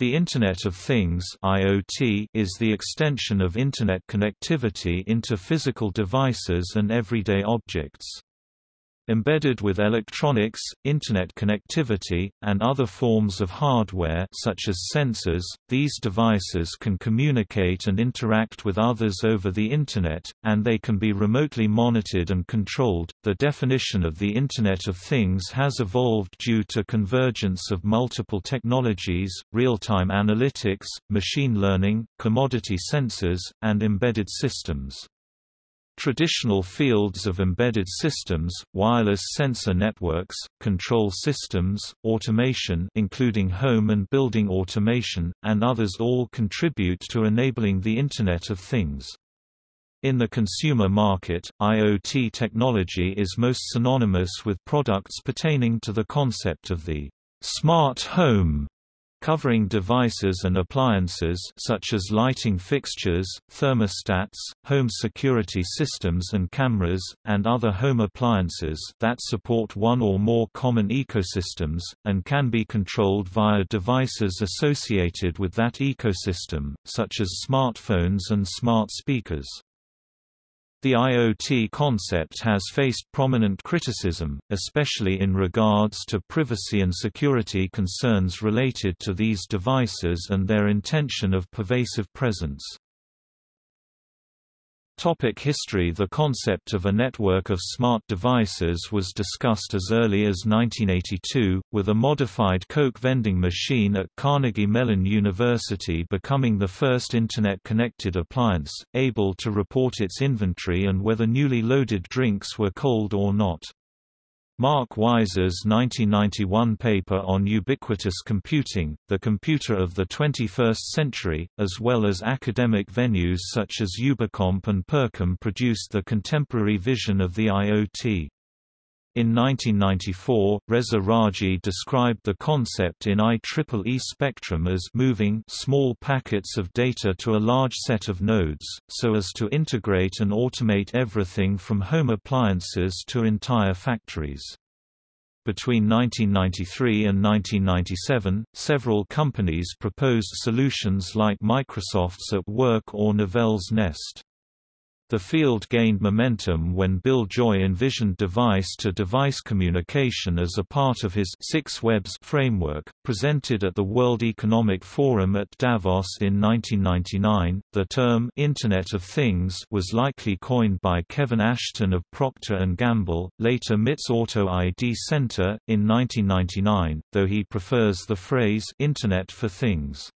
The Internet of Things (IoT) is the extension of internet connectivity into physical devices and everyday objects. Embedded with electronics, Internet connectivity, and other forms of hardware such as sensors, these devices can communicate and interact with others over the Internet, and they can be remotely monitored and controlled. The definition of the Internet of Things has evolved due to convergence of multiple technologies, real-time analytics, machine learning, commodity sensors, and embedded systems. Traditional fields of embedded systems, wireless sensor networks, control systems, automation including home and building automation, and others all contribute to enabling the Internet of Things. In the consumer market, IoT technology is most synonymous with products pertaining to the concept of the smart home covering devices and appliances such as lighting fixtures, thermostats, home security systems and cameras, and other home appliances that support one or more common ecosystems, and can be controlled via devices associated with that ecosystem, such as smartphones and smart speakers. The IoT concept has faced prominent criticism, especially in regards to privacy and security concerns related to these devices and their intention of pervasive presence. Topic history The concept of a network of smart devices was discussed as early as 1982, with a modified Coke vending machine at Carnegie Mellon University becoming the first Internet-connected appliance, able to report its inventory and whether newly loaded drinks were cold or not. Mark Weiser's 1991 paper on ubiquitous computing, the computer of the 21st century, as well as academic venues such as Ubicomp and PerCom produced the contemporary vision of the IoT. In 1994, Reza Raji described the concept in IEEE spectrum as moving small packets of data to a large set of nodes, so as to integrate and automate everything from home appliances to entire factories. Between 1993 and 1997, several companies proposed solutions like Microsoft's At Work or Novell's Nest. The field gained momentum when Bill Joy envisioned device-to-device -device communication as a part of his Six Webs framework, presented at the World Economic Forum at Davos in 1999. The term Internet of Things was likely coined by Kevin Ashton of Procter & Gamble, later MIT's Auto ID Center, in 1999, though he prefers the phrase Internet for Things.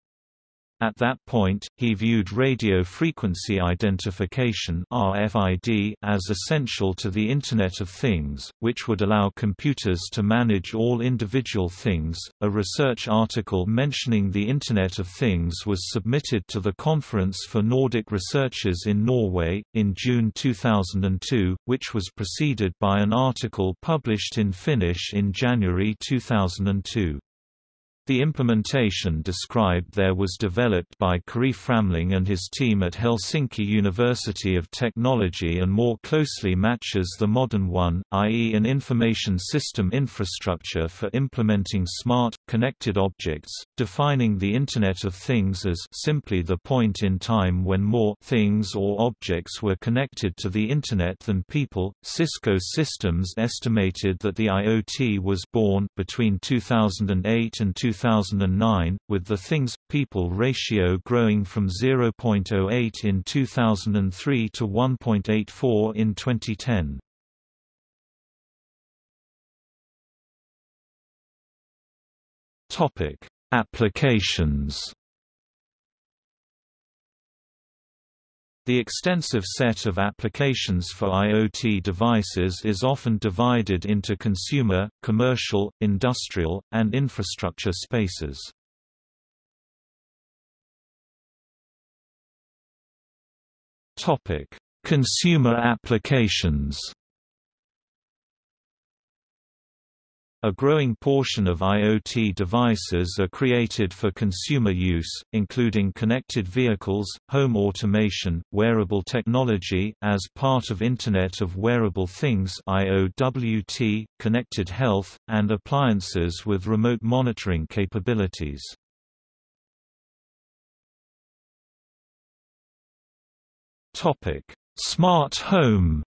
At that point, he viewed radio frequency identification (RFID) as essential to the Internet of Things, which would allow computers to manage all individual things. A research article mentioning the Internet of Things was submitted to the Conference for Nordic Researchers in Norway in June 2002, which was preceded by an article published in Finnish in January 2002. The implementation described there was developed by Kari Framling and his team at Helsinki University of Technology and more closely matches the modern one, i.e. an information system infrastructure for implementing smart, connected objects, defining the Internet of Things as simply the point in time when more things or objects were connected to the Internet than people. Cisco Systems estimated that the IoT was born between 2008 and 2008 2009, with the things-people ratio growing from 0.08 in 2003 to 1.84 in 2010. Topic: Applications The extensive set of applications for IoT devices is often divided into consumer, commercial, industrial, and infrastructure spaces. Consumer applications A growing portion of IoT devices are created for consumer use, including connected vehicles, home automation, wearable technology, as part of Internet of Wearable Things IOWT, connected health, and appliances with remote monitoring capabilities. Smart home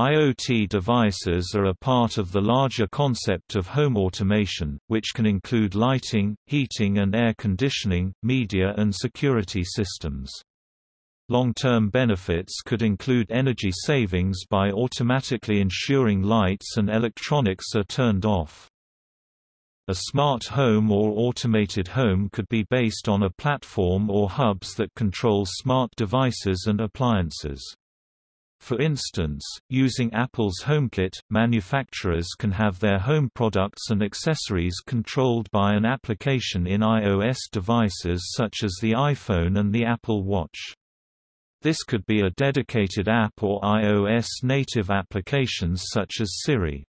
IoT devices are a part of the larger concept of home automation, which can include lighting, heating and air conditioning, media and security systems. Long-term benefits could include energy savings by automatically ensuring lights and electronics are turned off. A smart home or automated home could be based on a platform or hubs that control smart devices and appliances. For instance, using Apple's HomeKit, manufacturers can have their home products and accessories controlled by an application in iOS devices such as the iPhone and the Apple Watch. This could be a dedicated app or iOS native applications such as Siri.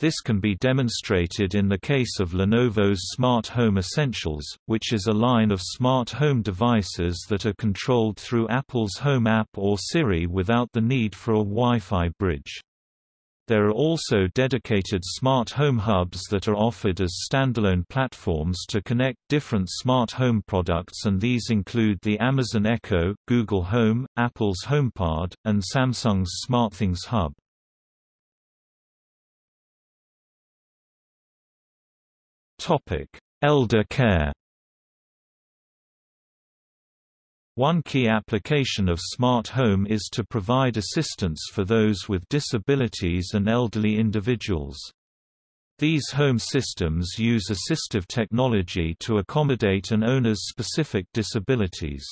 This can be demonstrated in the case of Lenovo's Smart Home Essentials, which is a line of smart home devices that are controlled through Apple's Home app or Siri without the need for a Wi-Fi bridge. There are also dedicated smart home hubs that are offered as standalone platforms to connect different smart home products and these include the Amazon Echo, Google Home, Apple's HomePod, and Samsung's SmartThings Hub. Elder care One key application of smart home is to provide assistance for those with disabilities and elderly individuals. These home systems use assistive technology to accommodate an owner's specific disabilities.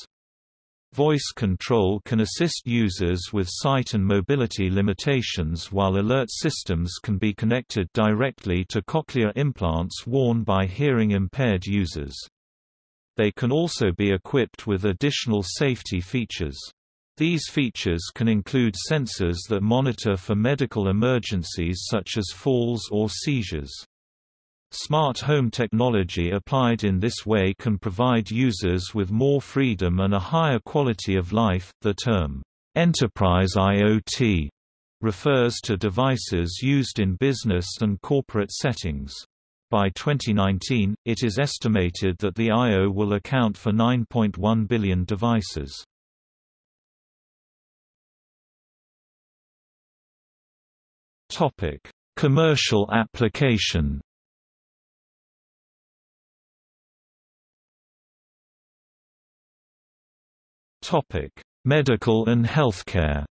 Voice control can assist users with sight and mobility limitations while alert systems can be connected directly to cochlear implants worn by hearing-impaired users. They can also be equipped with additional safety features. These features can include sensors that monitor for medical emergencies such as falls or seizures. Smart home technology applied in this way can provide users with more freedom and a higher quality of life. The term enterprise IoT refers to devices used in business and corporate settings. By 2019, it is estimated that the IoT will account for 9.1 billion devices. Commercial application Medical and healthcare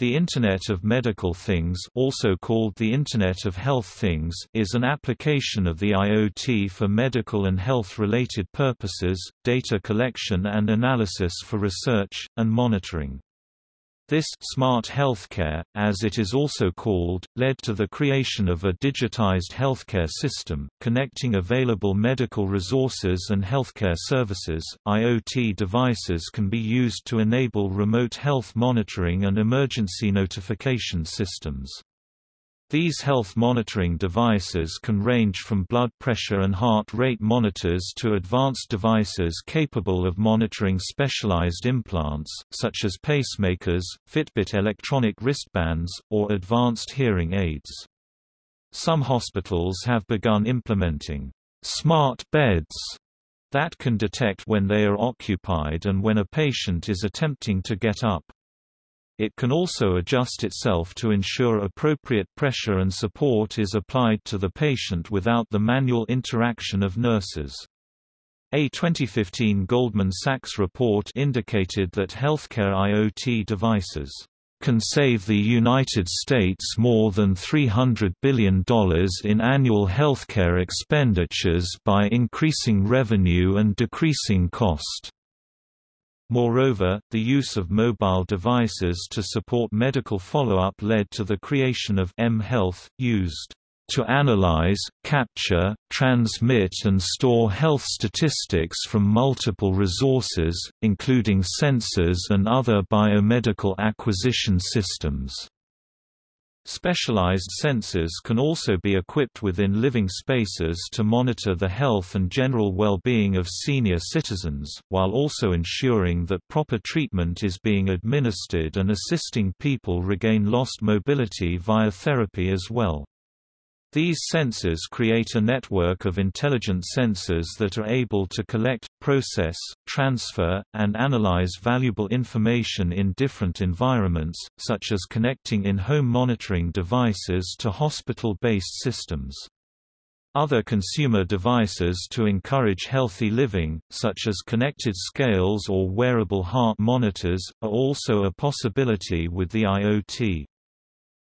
The Internet of Medical Things also called the Internet of Health Things is an application of the IoT for medical and health-related purposes, data collection and analysis for research, and monitoring. This smart healthcare, as it is also called, led to the creation of a digitized healthcare system, connecting available medical resources and healthcare services. IoT devices can be used to enable remote health monitoring and emergency notification systems. These health monitoring devices can range from blood pressure and heart rate monitors to advanced devices capable of monitoring specialized implants, such as pacemakers, Fitbit electronic wristbands, or advanced hearing aids. Some hospitals have begun implementing smart beds that can detect when they are occupied and when a patient is attempting to get up. It can also adjust itself to ensure appropriate pressure and support is applied to the patient without the manual interaction of nurses. A 2015 Goldman Sachs report indicated that healthcare IoT devices can save the United States more than $300 billion in annual healthcare expenditures by increasing revenue and decreasing cost. Moreover, the use of mobile devices to support medical follow-up led to the creation of mHealth, used to analyze, capture, transmit and store health statistics from multiple resources, including sensors and other biomedical acquisition systems. Specialized sensors can also be equipped within living spaces to monitor the health and general well-being of senior citizens, while also ensuring that proper treatment is being administered and assisting people regain lost mobility via therapy as well. These sensors create a network of intelligent sensors that are able to collect, process, transfer, and analyze valuable information in different environments, such as connecting in-home monitoring devices to hospital-based systems. Other consumer devices to encourage healthy living, such as connected scales or wearable heart monitors, are also a possibility with the IoT.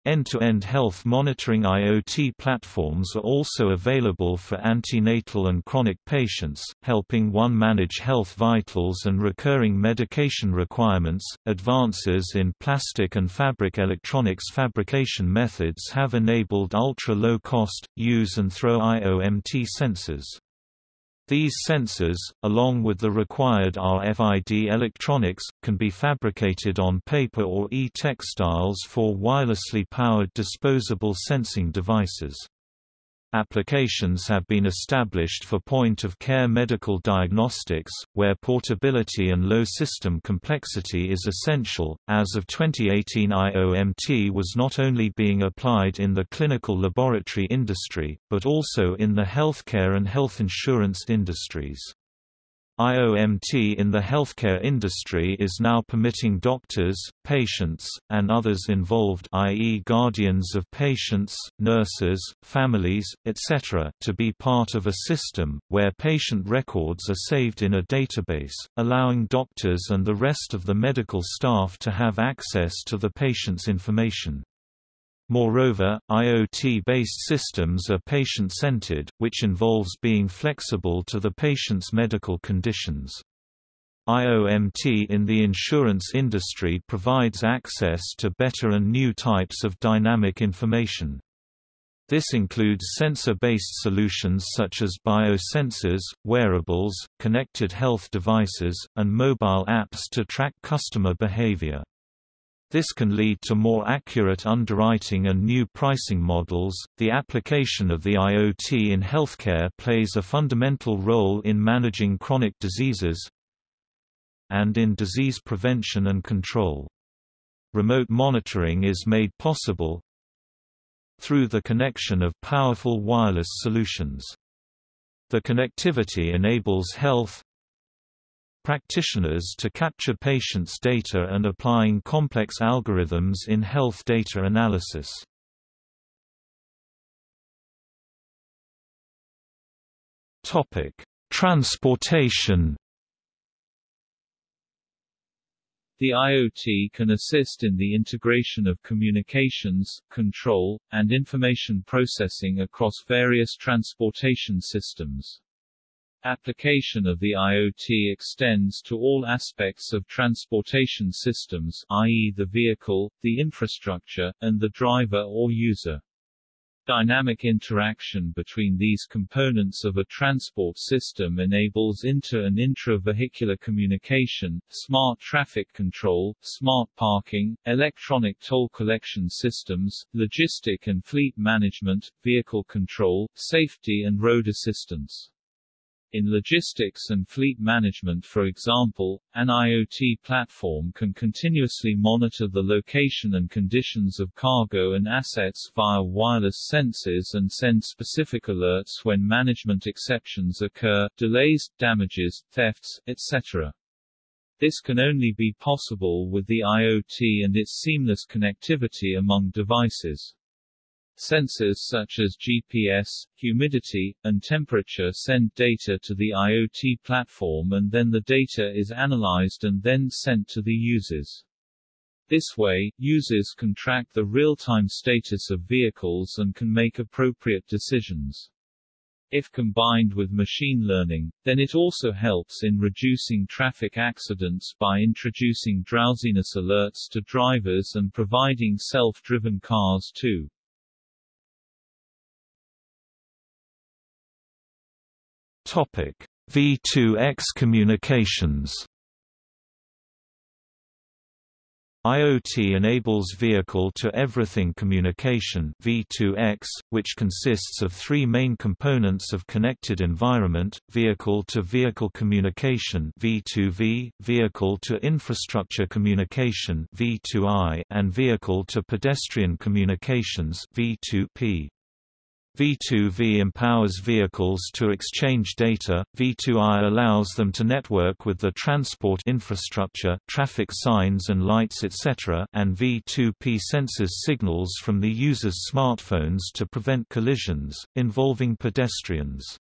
End-to-end -end health monitoring IoT platforms are also available for antenatal and chronic patients, helping one manage health vitals and recurring medication requirements. Advances in plastic and fabric electronics fabrication methods have enabled ultra-low cost, use and throw IOMT sensors. These sensors, along with the required RFID electronics, can be fabricated on paper or e-textiles for wirelessly powered disposable sensing devices. Applications have been established for point-of-care medical diagnostics, where portability and low system complexity is essential. As of 2018, IOMT was not only being applied in the clinical laboratory industry, but also in the healthcare and health insurance industries. IOMT in the healthcare industry is now permitting doctors, patients, and others involved i.e. guardians of patients, nurses, families, etc. to be part of a system, where patient records are saved in a database, allowing doctors and the rest of the medical staff to have access to the patient's information. Moreover, IoT-based systems are patient-centered, which involves being flexible to the patient's medical conditions. IOMT in the insurance industry provides access to better and new types of dynamic information. This includes sensor-based solutions such as biosensors, wearables, connected health devices, and mobile apps to track customer behavior. This can lead to more accurate underwriting and new pricing models. The application of the IoT in healthcare plays a fundamental role in managing chronic diseases and in disease prevention and control. Remote monitoring is made possible through the connection of powerful wireless solutions. The connectivity enables health, practitioners to capture patients' data and applying complex algorithms in health data analysis. Transportation The IoT can assist in the integration of communications, control, and information processing across various transportation systems. Application of the IoT extends to all aspects of transportation systems i.e. the vehicle, the infrastructure, and the driver or user. Dynamic interaction between these components of a transport system enables inter- and intra-vehicular communication, smart traffic control, smart parking, electronic toll collection systems, logistic and fleet management, vehicle control, safety and road assistance. In logistics and fleet management for example, an IoT platform can continuously monitor the location and conditions of cargo and assets via wireless sensors and send specific alerts when management exceptions occur, delays, damages, thefts, etc. This can only be possible with the IoT and its seamless connectivity among devices. Sensors such as GPS, humidity, and temperature send data to the IoT platform and then the data is analyzed and then sent to the users. This way, users can track the real-time status of vehicles and can make appropriate decisions. If combined with machine learning, then it also helps in reducing traffic accidents by introducing drowsiness alerts to drivers and providing self-driven cars too. V2X communications. IoT enables vehicle-to-everything communication V2X, which consists of three main components of connected environment, vehicle-to-vehicle -vehicle communication V2V, vehicle-to-infrastructure communication V2I, and vehicle-to-pedestrian communications V2P. V2V empowers vehicles to exchange data, V2I allows them to network with the transport infrastructure traffic signs and lights etc. and V2P senses signals from the user's smartphones to prevent collisions, involving pedestrians.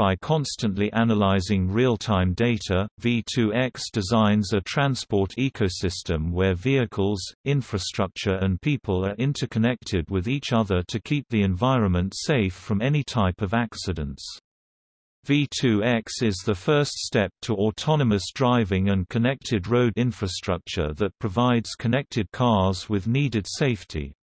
By constantly analyzing real-time data, V2X designs a transport ecosystem where vehicles, infrastructure and people are interconnected with each other to keep the environment safe from any type of accidents. V2X is the first step to autonomous driving and connected road infrastructure that provides connected cars with needed safety.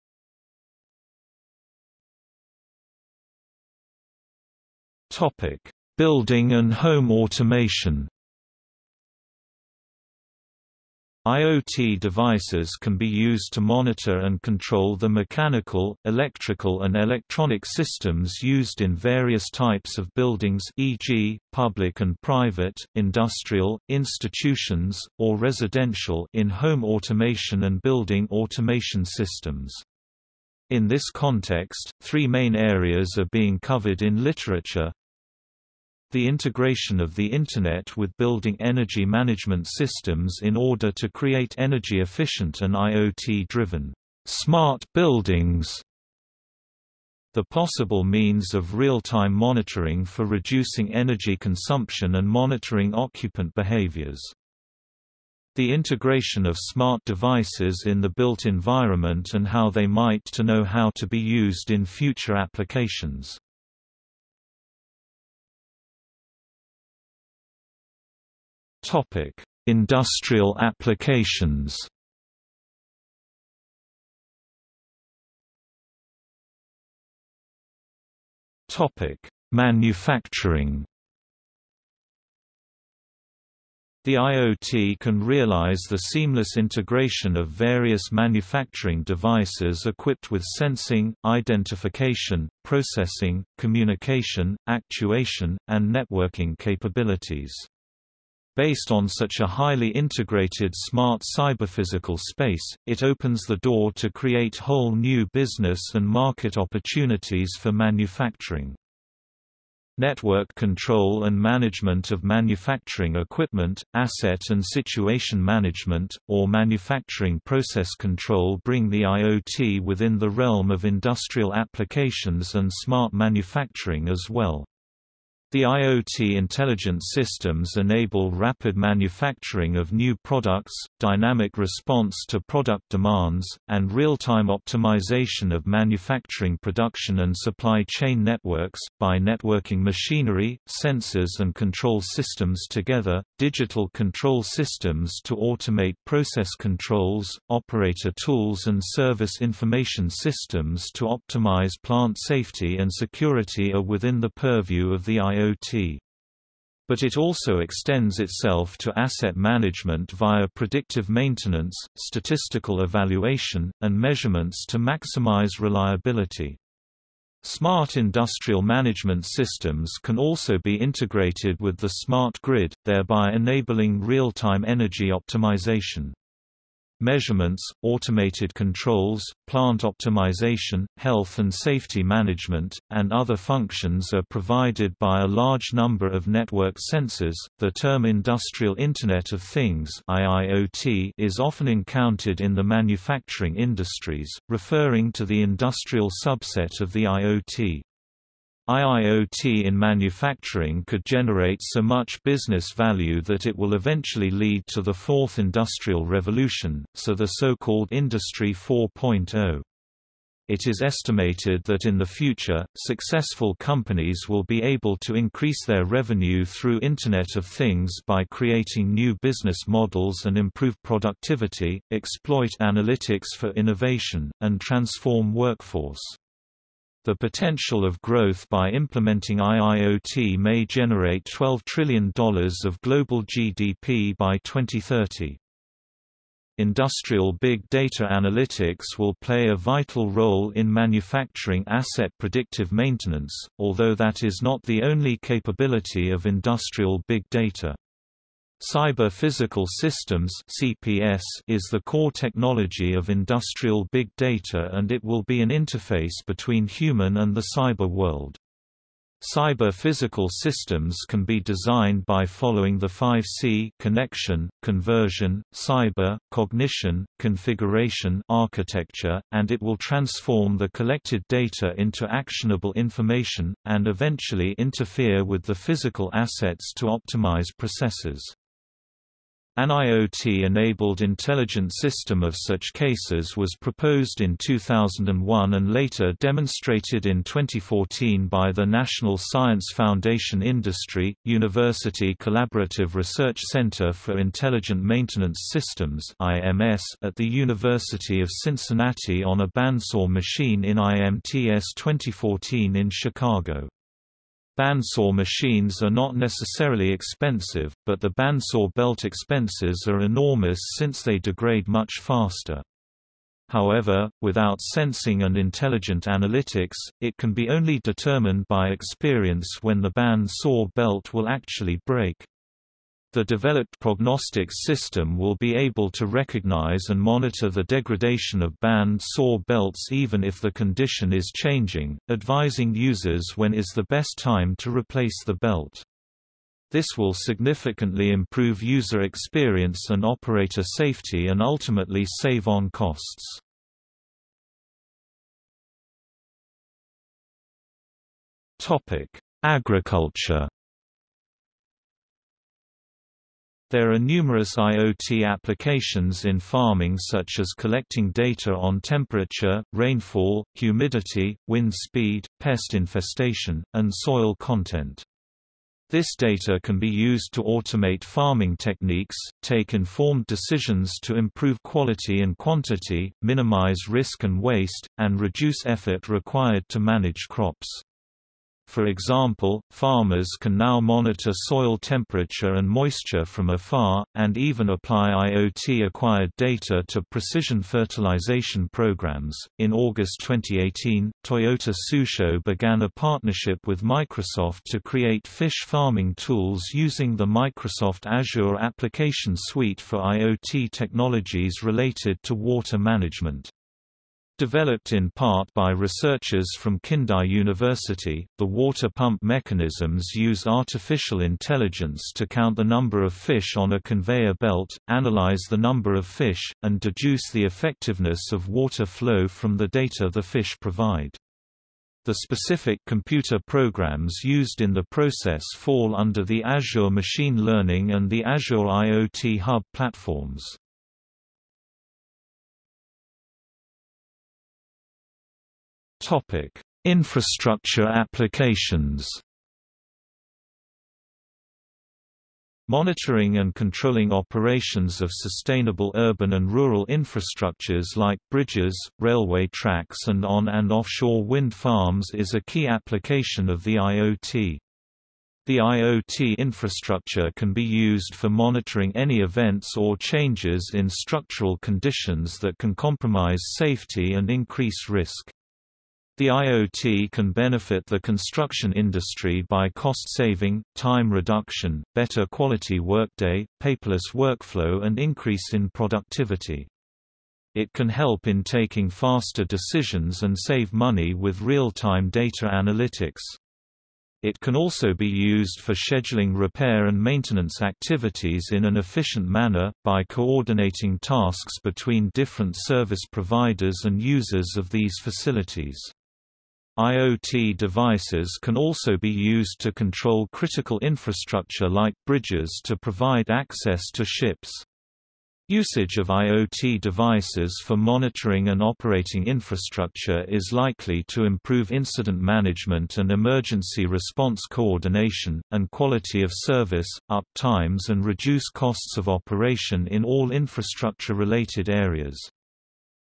Topic: Building and home automation. IoT devices can be used to monitor and control the mechanical, electrical and electronic systems used in various types of buildings e.g., public and private, industrial, institutions, or residential in home automation and building automation systems. In this context, three main areas are being covered in literature. The integration of the Internet with building energy management systems in order to create energy-efficient and IoT-driven smart buildings. The possible means of real-time monitoring for reducing energy consumption and monitoring occupant behaviors. The integration of smart devices in the built environment and how they might to know how to be used in future applications. Topic: Industrial applications. Topic: Manufacturing. The IoT can realize the seamless integration of various manufacturing devices equipped with sensing, identification, processing, communication, actuation, and networking capabilities. Based on such a highly integrated smart cyberphysical space, it opens the door to create whole new business and market opportunities for manufacturing. Network control and management of manufacturing equipment, asset and situation management, or manufacturing process control bring the IoT within the realm of industrial applications and smart manufacturing as well. The IoT intelligent systems enable rapid manufacturing of new products, dynamic response to product demands, and real-time optimization of manufacturing production and supply chain networks. By networking machinery, sensors and control systems together, digital control systems to automate process controls, operator tools and service information systems to optimize plant safety and security are within the purview of the IoT IoT. But it also extends itself to asset management via predictive maintenance, statistical evaluation, and measurements to maximize reliability. Smart industrial management systems can also be integrated with the smart grid, thereby enabling real-time energy optimization. Measurements, automated controls, plant optimization, health and safety management, and other functions are provided by a large number of network sensors. The term Industrial Internet of Things (IIoT) is often encountered in the manufacturing industries, referring to the industrial subset of the IoT. IIoT in manufacturing could generate so much business value that it will eventually lead to the fourth industrial revolution, so the so-called Industry 4.0. It is estimated that in the future, successful companies will be able to increase their revenue through Internet of Things by creating new business models and improve productivity, exploit analytics for innovation, and transform workforce. The potential of growth by implementing IIoT may generate $12 trillion of global GDP by 2030. Industrial big data analytics will play a vital role in manufacturing asset predictive maintenance, although that is not the only capability of industrial big data. Cyber Physical Systems (CPS) is the core technology of industrial big data and it will be an interface between human and the cyber world. Cyber physical systems can be designed by following the 5C connection, conversion, cyber, cognition, configuration architecture, and it will transform the collected data into actionable information, and eventually interfere with the physical assets to optimize processes. An IoT-enabled intelligent system of such cases was proposed in 2001 and later demonstrated in 2014 by the National Science Foundation Industry, University Collaborative Research Center for Intelligent Maintenance Systems at the University of Cincinnati on a bandsaw machine in IMTS 2014 in Chicago. Bandsaw machines are not necessarily expensive, but the bandsaw belt expenses are enormous since they degrade much faster. However, without sensing and intelligent analytics, it can be only determined by experience when the band saw belt will actually break. The developed prognostics system will be able to recognize and monitor the degradation of band saw belts even if the condition is changing, advising users when is the best time to replace the belt. This will significantly improve user experience and operator safety and ultimately save on costs. Agriculture There are numerous IoT applications in farming such as collecting data on temperature, rainfall, humidity, wind speed, pest infestation, and soil content. This data can be used to automate farming techniques, take informed decisions to improve quality and quantity, minimize risk and waste, and reduce effort required to manage crops. For example, farmers can now monitor soil temperature and moisture from afar, and even apply IoT acquired data to precision fertilization programs. In August 2018, Toyota Tsusho began a partnership with Microsoft to create fish farming tools using the Microsoft Azure Application Suite for IoT technologies related to water management. Developed in part by researchers from Kindai University, the water pump mechanisms use artificial intelligence to count the number of fish on a conveyor belt, analyze the number of fish, and deduce the effectiveness of water flow from the data the fish provide. The specific computer programs used in the process fall under the Azure Machine Learning and the Azure IoT Hub platforms. Topic: Infrastructure applications. Monitoring and controlling operations of sustainable urban and rural infrastructures like bridges, railway tracks and on- and offshore wind farms is a key application of the IoT. The IoT infrastructure can be used for monitoring any events or changes in structural conditions that can compromise safety and increase risk. The IoT can benefit the construction industry by cost saving, time reduction, better quality workday, paperless workflow and increase in productivity. It can help in taking faster decisions and save money with real-time data analytics. It can also be used for scheduling repair and maintenance activities in an efficient manner, by coordinating tasks between different service providers and users of these facilities. IoT devices can also be used to control critical infrastructure like bridges to provide access to ships. Usage of IoT devices for monitoring and operating infrastructure is likely to improve incident management and emergency response coordination, and quality of service, up times and reduce costs of operation in all infrastructure-related areas.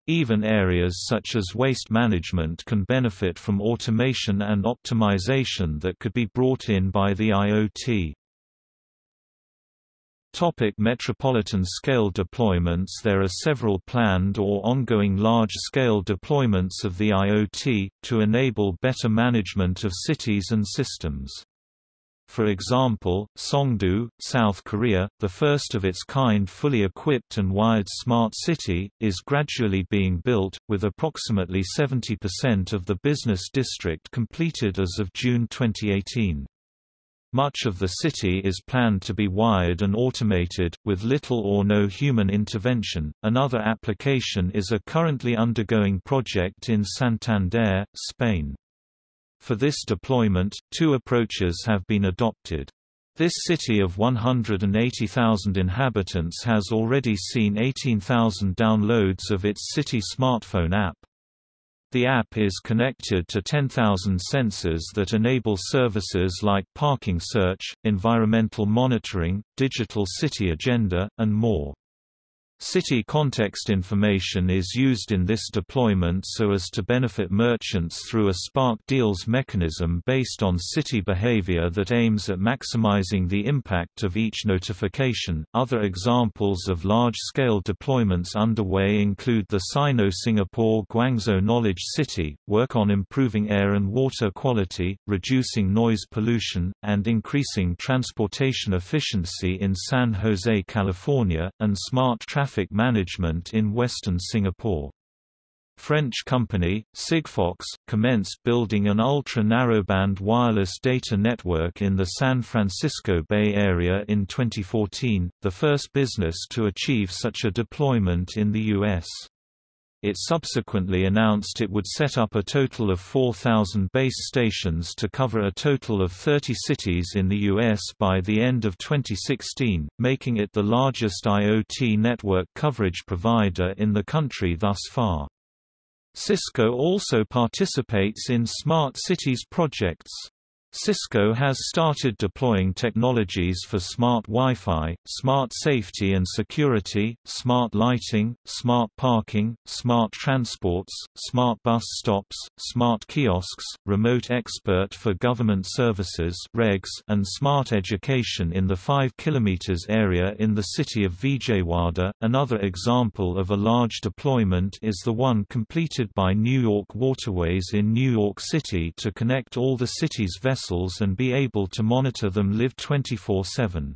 Even areas such as waste management can benefit from automation and optimization that could be brought in by the IoT. Topic metropolitan scale deployments There are several planned or ongoing large-scale deployments of the IoT, to enable better management of cities and systems. For example, Songdo, South Korea, the first of its kind fully equipped and wired smart city, is gradually being built, with approximately 70% of the business district completed as of June 2018. Much of the city is planned to be wired and automated, with little or no human intervention. Another application is a currently undergoing project in Santander, Spain. For this deployment, two approaches have been adopted. This city of 180,000 inhabitants has already seen 18,000 downloads of its city smartphone app. The app is connected to 10,000 sensors that enable services like parking search, environmental monitoring, digital city agenda, and more. City context information is used in this deployment so as to benefit merchants through a Spark Deals mechanism based on city behavior that aims at maximizing the impact of each notification. Other examples of large scale deployments underway include the Sino Singapore Guangzhou Knowledge City, work on improving air and water quality, reducing noise pollution, and increasing transportation efficiency in San Jose, California, and smart traffic traffic management in western Singapore. French company, Sigfox, commenced building an ultra-narrowband wireless data network in the San Francisco Bay Area in 2014, the first business to achieve such a deployment in the U.S. It subsequently announced it would set up a total of 4,000 base stations to cover a total of 30 cities in the U.S. by the end of 2016, making it the largest IoT network coverage provider in the country thus far. Cisco also participates in smart cities projects. Cisco has started deploying technologies for smart Wi-Fi, smart safety and security, smart lighting, smart parking, smart transports, smart bus stops, smart kiosks, remote expert for government services regs, and smart education in the 5 km area in the city of Vijayawada. Another example of a large deployment is the one completed by New York Waterways in New York City to connect all the city's vessels vessels and be able to monitor them live 24-7.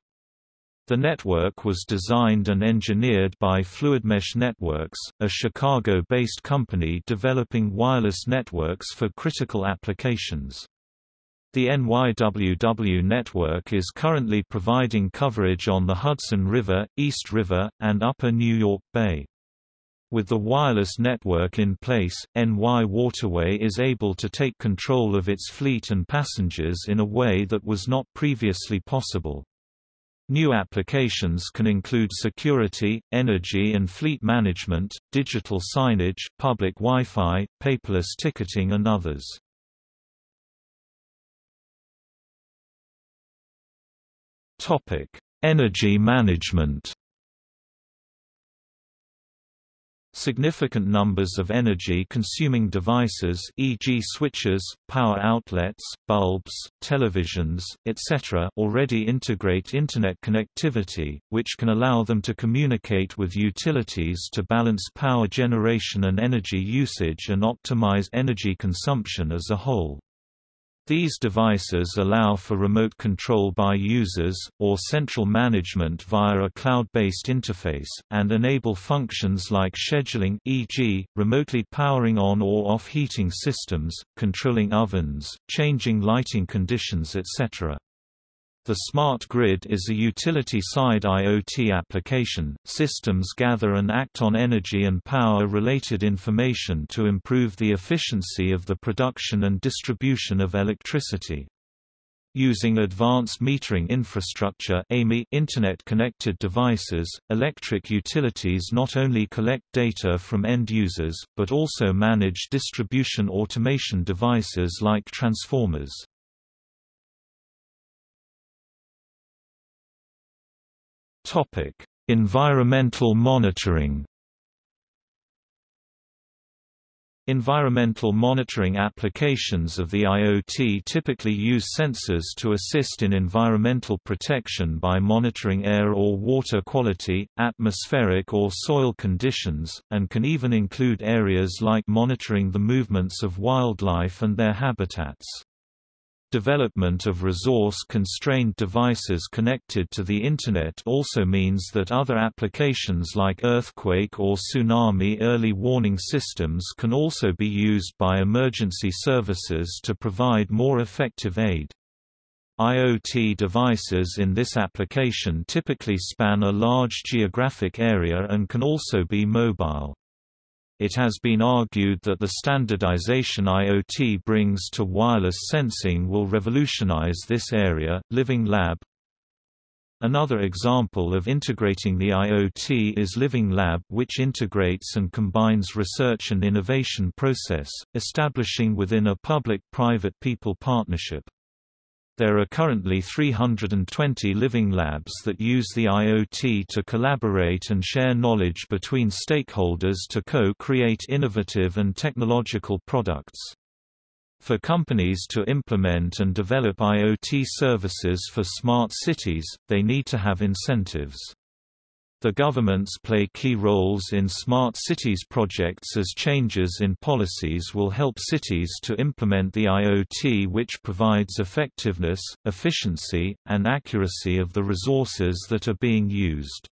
The network was designed and engineered by FluidMesh Networks, a Chicago-based company developing wireless networks for critical applications. The NYWW network is currently providing coverage on the Hudson River, East River, and Upper New York Bay. With the wireless network in place, NY Waterway is able to take control of its fleet and passengers in a way that was not previously possible. New applications can include security, energy and fleet management, digital signage, public Wi-Fi, paperless ticketing and others. Energy management Significant numbers of energy-consuming devices e.g. switches, power outlets, bulbs, televisions, etc. already integrate Internet connectivity, which can allow them to communicate with utilities to balance power generation and energy usage and optimize energy consumption as a whole. These devices allow for remote control by users, or central management via a cloud-based interface, and enable functions like scheduling e.g., remotely powering on or off heating systems, controlling ovens, changing lighting conditions etc. The smart grid is a utility-side IoT application. Systems gather and act on energy and power-related information to improve the efficiency of the production and distribution of electricity. Using advanced metering infrastructure Internet-connected devices, electric utilities not only collect data from end users, but also manage distribution automation devices like transformers. Topic: Environmental monitoring. Environmental monitoring applications of the IoT typically use sensors to assist in environmental protection by monitoring air or water quality, atmospheric or soil conditions, and can even include areas like monitoring the movements of wildlife and their habitats. Development of resource-constrained devices connected to the Internet also means that other applications like earthquake or tsunami early warning systems can also be used by emergency services to provide more effective aid. IoT devices in this application typically span a large geographic area and can also be mobile. It has been argued that the standardization IoT brings to wireless sensing will revolutionize this area. Living Lab Another example of integrating the IoT is Living Lab which integrates and combines research and innovation process, establishing within a public-private people partnership. There are currently 320 living labs that use the IoT to collaborate and share knowledge between stakeholders to co-create innovative and technological products. For companies to implement and develop IoT services for smart cities, they need to have incentives. The governments play key roles in smart cities projects as changes in policies will help cities to implement the IoT which provides effectiveness, efficiency, and accuracy of the resources that are being used.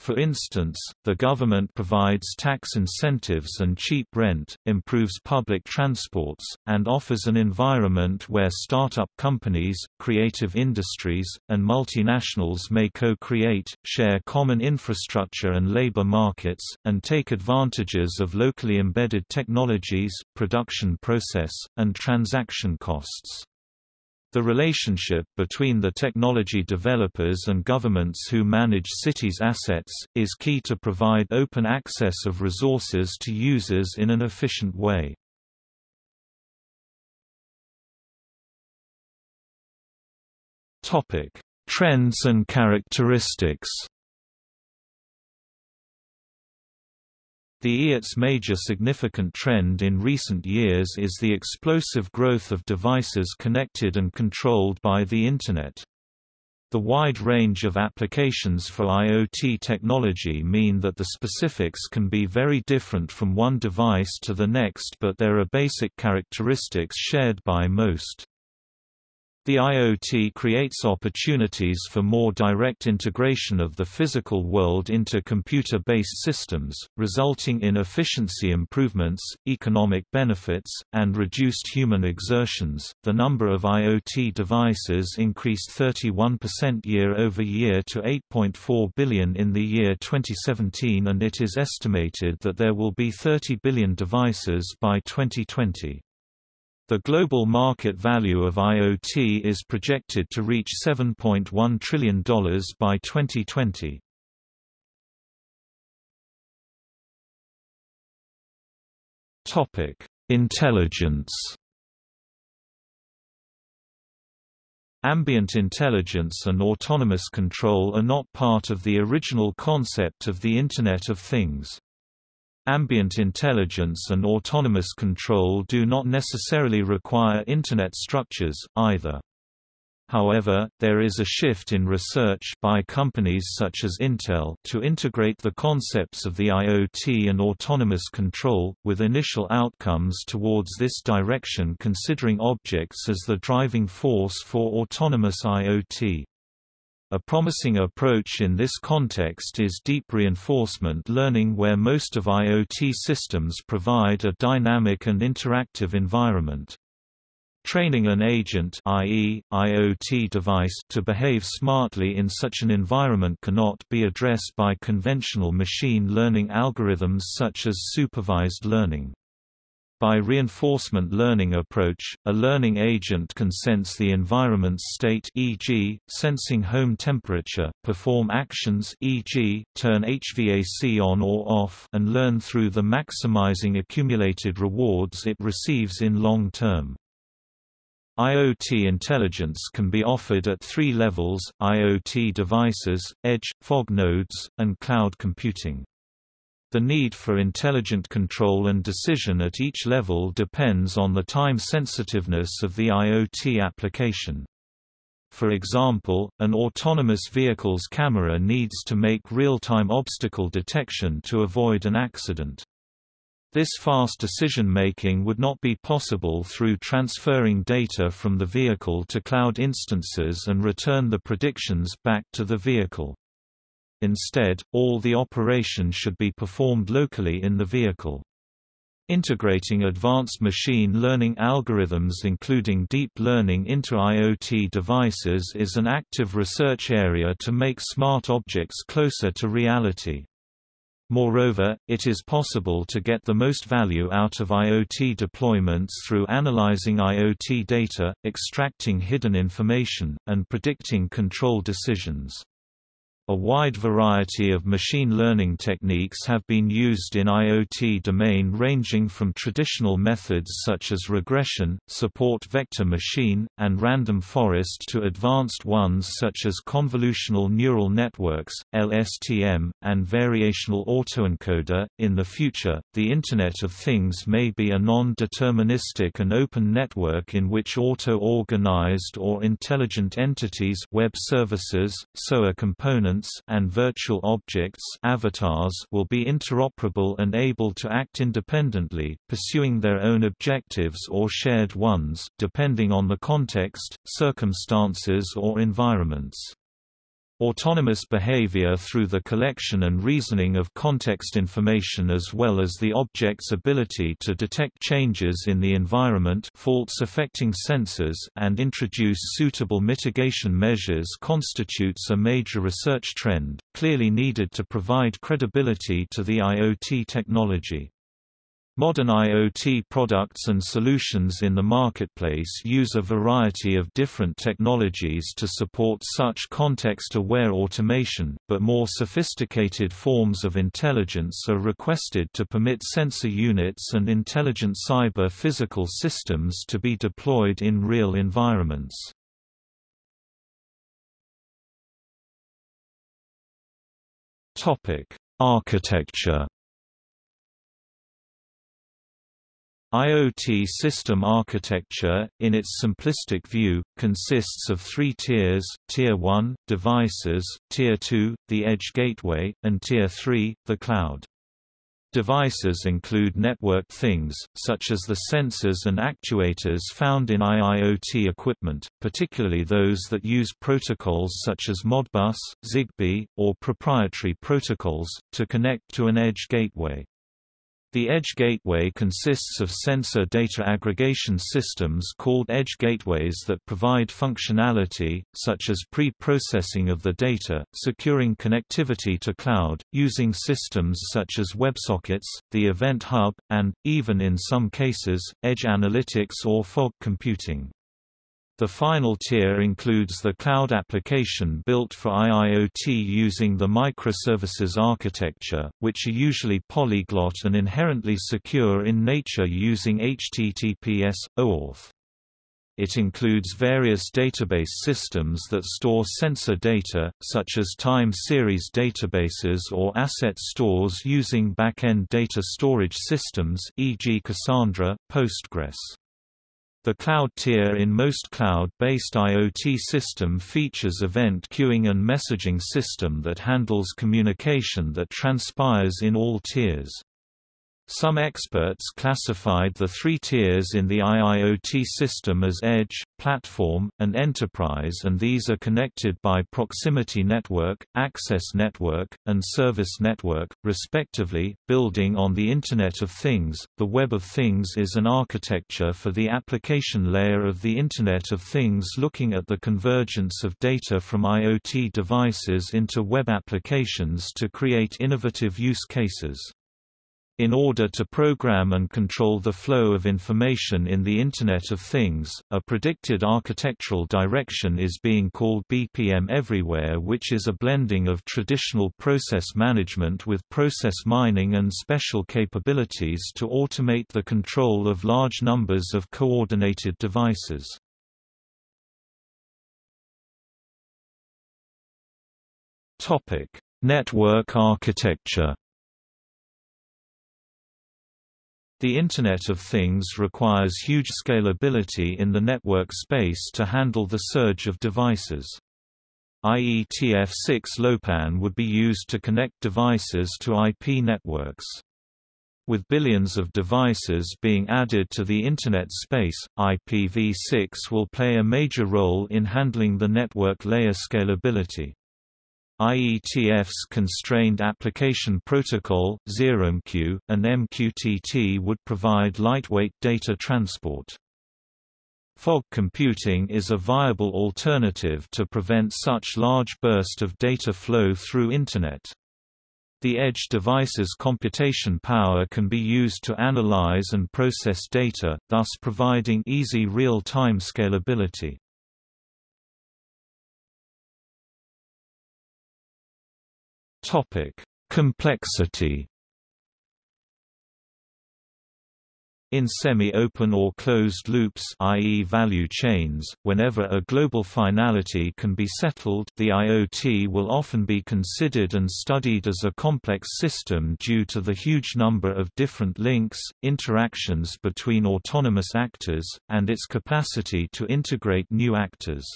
For instance, the government provides tax incentives and cheap rent, improves public transports, and offers an environment where startup companies, creative industries, and multinationals may co-create, share common infrastructure and labor markets, and take advantages of locally embedded technologies, production process, and transaction costs. The relationship between the technology developers and governments who manage cities' assets, is key to provide open access of resources to users in an efficient way. Trends and characteristics The IoT's major significant trend in recent years is the explosive growth of devices connected and controlled by the Internet. The wide range of applications for IoT technology mean that the specifics can be very different from one device to the next but there are basic characteristics shared by most. The IoT creates opportunities for more direct integration of the physical world into computer-based systems, resulting in efficiency improvements, economic benefits, and reduced human exertions. The number of IoT devices increased 31% year over year to 8.4 billion in the year 2017 and it is estimated that there will be 30 billion devices by 2020. The global market value of IoT is projected to reach $7.1 trillion by 2020. Topic: Intelligence. Ambient intelligence and autonomous control are not part of the original concept of the Internet of Things. Ambient intelligence and autonomous control do not necessarily require Internet structures, either. However, there is a shift in research by companies such as Intel to integrate the concepts of the IoT and autonomous control, with initial outcomes towards this direction considering objects as the driving force for autonomous IoT. A promising approach in this context is deep reinforcement learning where most of IoT systems provide a dynamic and interactive environment. Training an agent i.e., IoT device to behave smartly in such an environment cannot be addressed by conventional machine learning algorithms such as supervised learning. By reinforcement learning approach, a learning agent can sense the environment's state e.g., sensing home temperature, perform actions e.g., turn HVAC on or off and learn through the maximizing accumulated rewards it receives in long term. IoT intelligence can be offered at three levels, IoT devices, edge, fog nodes, and cloud computing. The need for intelligent control and decision at each level depends on the time sensitiveness of the IoT application. For example, an autonomous vehicle's camera needs to make real-time obstacle detection to avoid an accident. This fast decision-making would not be possible through transferring data from the vehicle to cloud instances and return the predictions back to the vehicle. Instead, all the operation should be performed locally in the vehicle. Integrating advanced machine learning algorithms including deep learning into IoT devices is an active research area to make smart objects closer to reality. Moreover, it is possible to get the most value out of IoT deployments through analyzing IoT data, extracting hidden information, and predicting control decisions. A wide variety of machine learning techniques have been used in IoT domain ranging from traditional methods such as regression, support vector machine, and random forest to advanced ones such as convolutional neural networks, LSTM, and variational autoencoder. In the future, the Internet of Things may be a non-deterministic and open network in which auto-organized or intelligent entities web services, SOA components and virtual objects avatars will be interoperable and able to act independently, pursuing their own objectives or shared ones, depending on the context, circumstances or environments. Autonomous behavior through the collection and reasoning of context information as well as the object's ability to detect changes in the environment faults affecting sensors and introduce suitable mitigation measures constitutes a major research trend, clearly needed to provide credibility to the IoT technology. Modern IoT products and solutions in the marketplace use a variety of different technologies to support such context-aware automation, but more sophisticated forms of intelligence are requested to permit sensor units and intelligent cyber-physical systems to be deployed in real environments. Architecture IoT system architecture, in its simplistic view, consists of three tiers, Tier 1, devices, Tier 2, the edge gateway, and Tier 3, the cloud. Devices include networked things, such as the sensors and actuators found in IIoT equipment, particularly those that use protocols such as Modbus, Zigbee, or proprietary protocols, to connect to an edge gateway. The Edge Gateway consists of sensor data aggregation systems called Edge Gateways that provide functionality, such as pre-processing of the data, securing connectivity to cloud, using systems such as WebSockets, the Event Hub, and, even in some cases, edge analytics or fog computing. The final tier includes the cloud application built for IIoT using the microservices architecture, which are usually polyglot and inherently secure in nature using HTTPS, OAuth. It includes various database systems that store sensor data, such as time series databases or asset stores using back-end data storage systems e.g. Cassandra, Postgres. The cloud tier in most cloud-based IoT system features event queuing and messaging system that handles communication that transpires in all tiers. Some experts classified the three tiers in the IIoT system as Edge, Platform, and Enterprise and these are connected by Proximity Network, Access Network, and Service Network, respectively. Building on the Internet of Things, the Web of Things is an architecture for the application layer of the Internet of Things looking at the convergence of data from IoT devices into web applications to create innovative use cases. In order to program and control the flow of information in the Internet of Things, a predicted architectural direction is being called BPM Everywhere which is a blending of traditional process management with process mining and special capabilities to automate the control of large numbers of coordinated devices. Network architecture The Internet of Things requires huge scalability in the network space to handle the surge of devices. IETF 6LoWPAN would be used to connect devices to IP networks. With billions of devices being added to the Internet space, IPv6 will play a major role in handling the network layer scalability. IETF's Constrained Application Protocol, ZeroMQ, and MQTT would provide lightweight data transport. Fog computing is a viable alternative to prevent such large burst of data flow through Internet. The edge device's computation power can be used to analyze and process data, thus providing easy real-time scalability. Complexity In semi-open or closed loops i.e. value chains, whenever a global finality can be settled the IoT will often be considered and studied as a complex system due to the huge number of different links, interactions between autonomous actors, and its capacity to integrate new actors.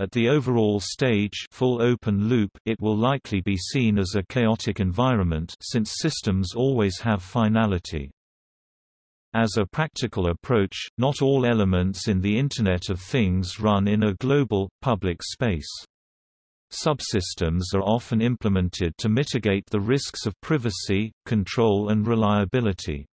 At the overall stage full open loop it will likely be seen as a chaotic environment since systems always have finality. As a practical approach, not all elements in the Internet of Things run in a global, public space. Subsystems are often implemented to mitigate the risks of privacy, control and reliability.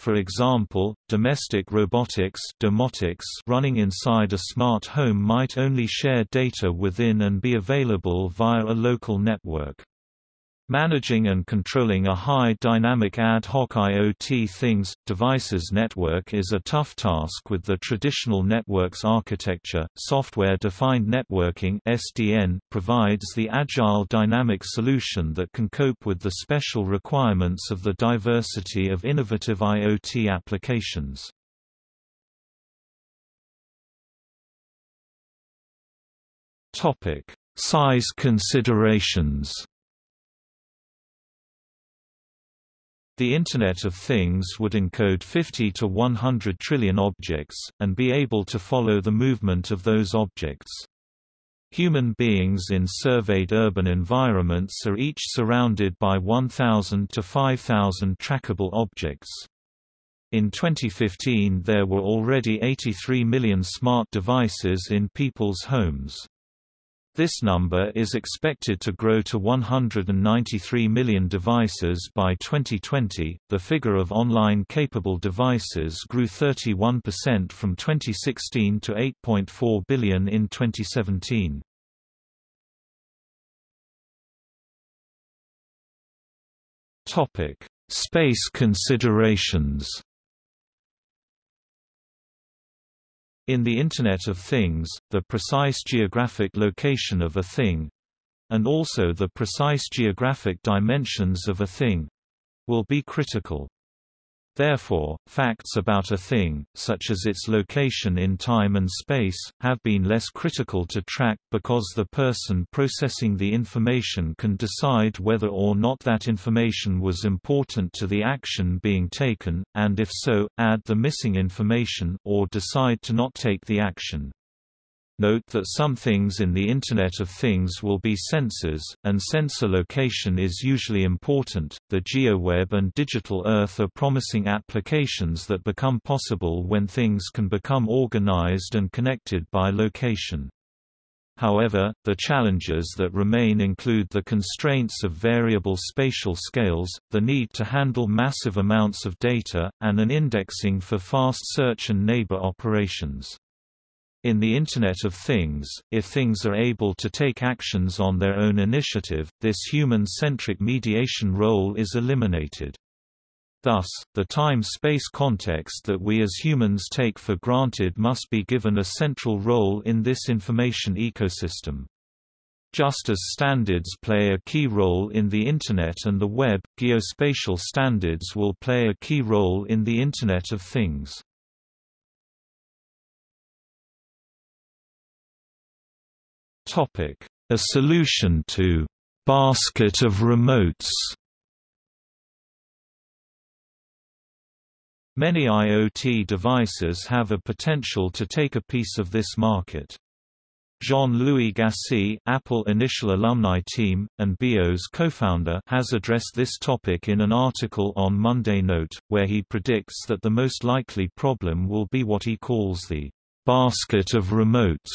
For example, domestic robotics domotics running inside a smart home might only share data within and be available via a local network. Managing and controlling a high dynamic ad hoc IoT things, devices network is a tough task with the traditional networks architecture. Software-defined networking (SDN) provides the agile dynamic solution that can cope with the special requirements of the diversity of innovative IoT applications. Topic: Size considerations. The Internet of Things would encode 50 to 100 trillion objects, and be able to follow the movement of those objects. Human beings in surveyed urban environments are each surrounded by 1,000 to 5,000 trackable objects. In 2015 there were already 83 million smart devices in people's homes. This number is expected to grow to 193 million devices by 2020. The figure of online capable devices grew 31% from 2016 to 8.4 billion in 2017. Topic: Space considerations. In the Internet of Things, the precise geographic location of a thing—and also the precise geographic dimensions of a thing—will be critical. Therefore, facts about a thing, such as its location in time and space, have been less critical to track because the person processing the information can decide whether or not that information was important to the action being taken, and if so, add the missing information or decide to not take the action. Note that some things in the Internet of Things will be sensors, and sensor location is usually important. The GeoWeb and Digital Earth are promising applications that become possible when things can become organized and connected by location. However, the challenges that remain include the constraints of variable spatial scales, the need to handle massive amounts of data, and an indexing for fast search and neighbor operations. In the Internet of Things, if things are able to take actions on their own initiative, this human-centric mediation role is eliminated. Thus, the time-space context that we as humans take for granted must be given a central role in this information ecosystem. Just as standards play a key role in the Internet and the Web, geospatial standards will play a key role in the Internet of Things. A solution to basket of remotes. Many IoT devices have a potential to take a piece of this market. Jean-Louis Gassée, Apple Initial Alumni Team, and BeOS co-founder has addressed this topic in an article on Monday Note, where he predicts that the most likely problem will be what he calls the basket of remotes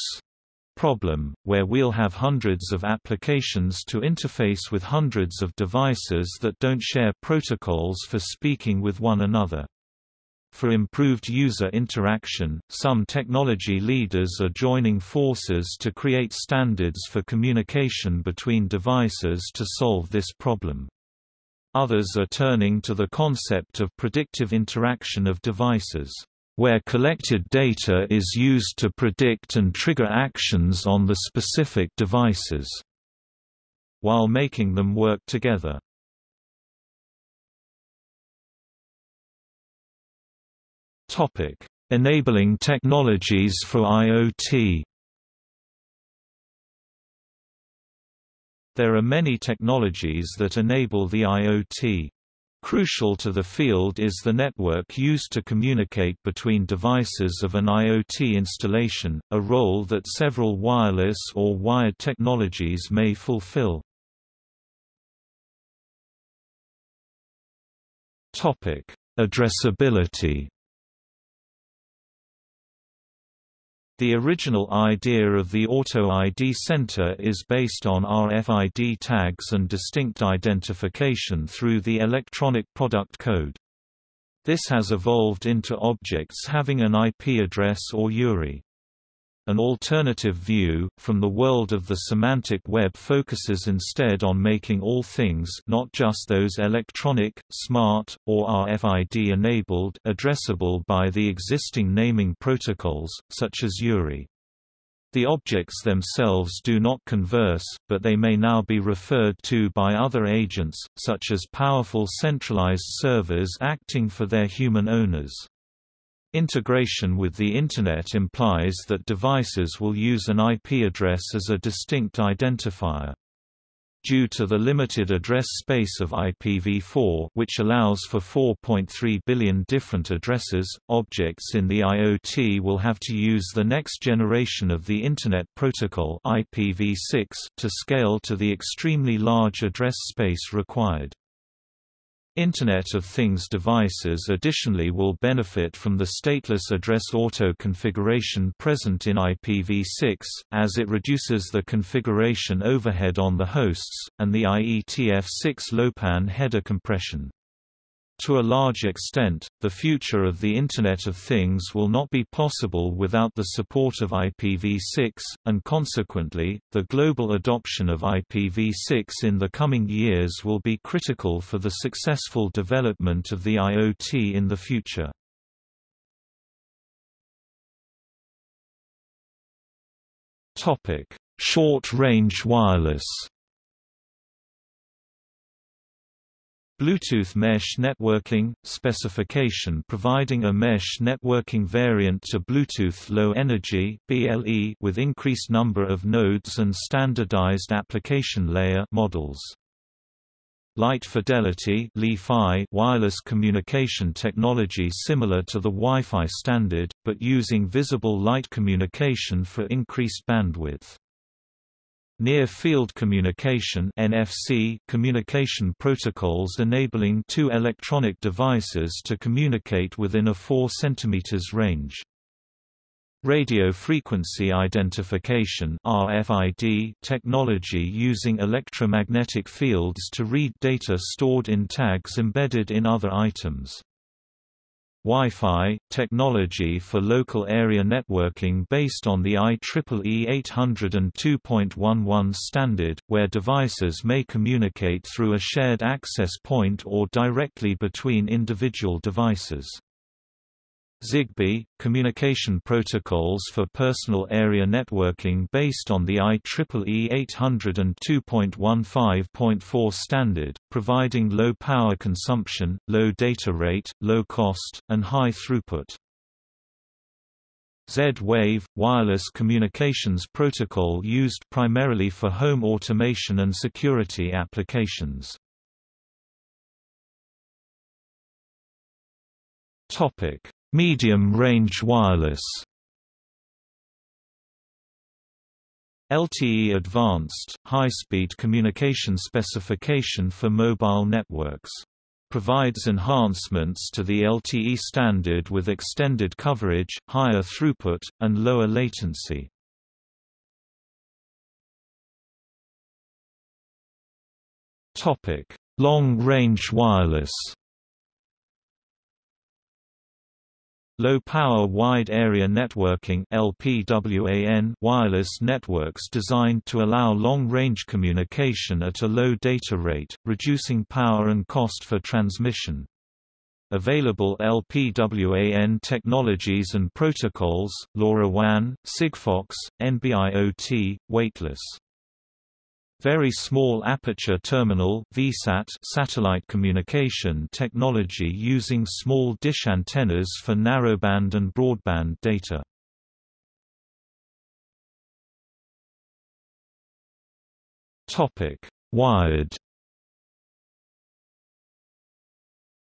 problem, where we'll have hundreds of applications to interface with hundreds of devices that don't share protocols for speaking with one another. For improved user interaction, some technology leaders are joining forces to create standards for communication between devices to solve this problem. Others are turning to the concept of predictive interaction of devices, where collected data is used to predict and trigger actions on the specific devices, while making them work together. Topic: Enabling technologies for IoT. There are many technologies that enable the IoT. Crucial to the field is the network used to communicate between devices of an IoT installation, a role that several wireless or wired technologies may fulfill. Addressability The original idea of the Auto ID Center is based on RFID tags and distinct identification through the electronic product code. This has evolved into objects having an IP address or URI. An alternative view, from the world of the semantic web focuses instead on making all things not just those electronic, smart, or RFID-enabled addressable by the existing naming protocols, such as URI. The objects themselves do not converse, but they may now be referred to by other agents, such as powerful centralized servers acting for their human owners. Integration with the Internet implies that devices will use an IP address as a distinct identifier. Due to the limited address space of IPv4 which allows for 4.3 billion different addresses, objects in the IoT will have to use the next generation of the Internet Protocol IPv6 to scale to the extremely large address space required. Internet of Things devices additionally will benefit from the stateless address auto configuration present in IPv6, as it reduces the configuration overhead on the hosts, and the IETF 6LoWPAN header compression. To a large extent, the future of the Internet of Things will not be possible without the support of IPv6, and consequently, the global adoption of IPv6 in the coming years will be critical for the successful development of the IoT in the future. Short-range wireless Bluetooth Mesh Networking – specification providing a mesh networking variant to Bluetooth Low Energy with increased number of nodes and standardized application layer models. Light Fidelity wireless communication technology similar to the Wi-Fi standard, but using visible light communication for increased bandwidth. Near-Field Communication (NFC) communication protocols enabling two electronic devices to communicate within a 4 cm range. Radio frequency identification (RFID) technology using electromagnetic fields to read data stored in tags embedded in other items. Wi-Fi, technology for local area networking based on the IEEE 802.11 standard, where devices may communicate through a shared access point or directly between individual devices. Zigbee – Communication protocols for personal area networking based on the IEEE 802.15.4 standard, providing low power consumption, low data rate, low cost, and high throughput. Z-Wave – Wireless communications protocol used primarily for home automation and security applications. Topic Medium-range wireless LTE Advanced, high-speed communication specification for mobile networks. Provides enhancements to the LTE standard with extended coverage, higher throughput, and lower latency. Long-range wireless Low-power wide-area networking (LPWAN) wireless networks designed to allow long-range communication at a low data rate, reducing power and cost for transmission. Available LPWAN technologies and protocols, LoRaWAN, Sigfox, NB-IoT, weightless very Small Aperture Terminal VSAT satellite communication technology using small dish antennas for narrowband and broadband data. Topic: Wired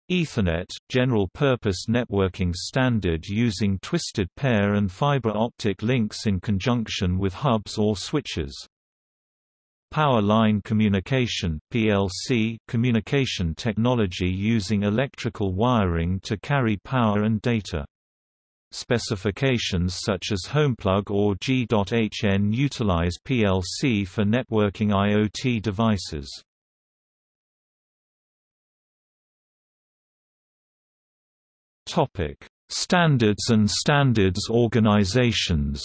Ethernet, general-purpose networking standard using twisted pair and fiber optic links in conjunction with hubs or switches. Power line communication PLC communication technology using electrical wiring to carry power and data. Specifications such as HomePlug or G.hn utilize PLC for networking IoT devices. Standards and standards organizations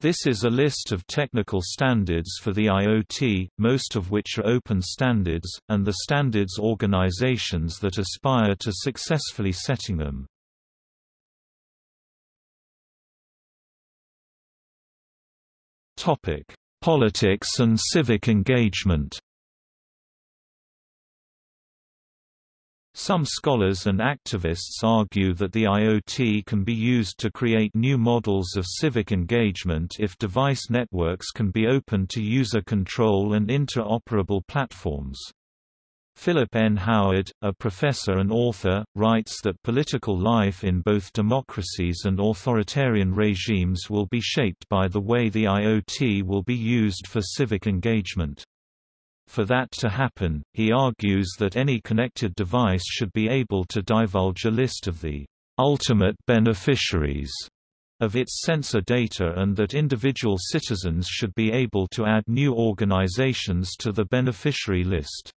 This is a list of technical standards for the IoT, most of which are open standards, and the standards organizations that aspire to successfully setting them. Politics and civic engagement Some scholars and activists argue that the IoT can be used to create new models of civic engagement if device networks can be open to user control and interoperable platforms. Philip N. Howard, a professor and author, writes that political life in both democracies and authoritarian regimes will be shaped by the way the IoT will be used for civic engagement. For that to happen, he argues that any connected device should be able to divulge a list of the ultimate beneficiaries of its sensor data and that individual citizens should be able to add new organizations to the beneficiary list.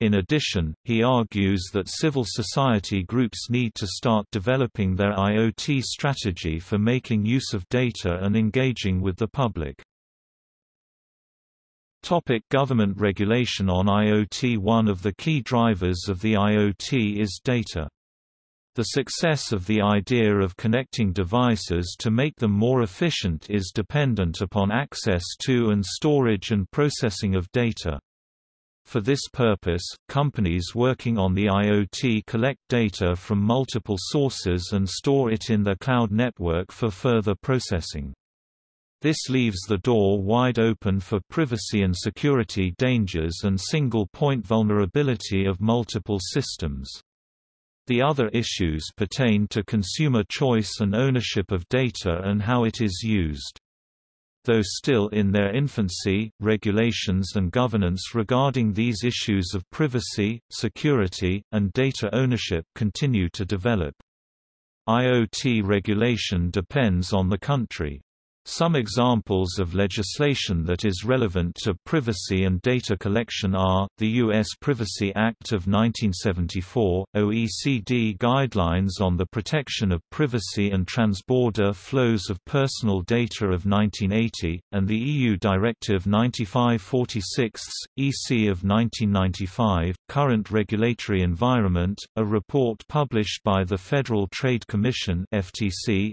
In addition, he argues that civil society groups need to start developing their IoT strategy for making use of data and engaging with the public. Topic government regulation on IoT One of the key drivers of the IoT is data. The success of the idea of connecting devices to make them more efficient is dependent upon access to and storage and processing of data. For this purpose, companies working on the IoT collect data from multiple sources and store it in their cloud network for further processing. This leaves the door wide open for privacy and security dangers and single-point vulnerability of multiple systems. The other issues pertain to consumer choice and ownership of data and how it is used. Though still in their infancy, regulations and governance regarding these issues of privacy, security, and data ownership continue to develop. IoT regulation depends on the country. Some examples of legislation that is relevant to privacy and data collection are, the U.S. Privacy Act of 1974, OECD Guidelines on the Protection of Privacy and Transborder Flows of Personal Data of 1980, and the EU Directive 9546, EC of 1995, Current Regulatory Environment, a report published by the Federal Trade Commission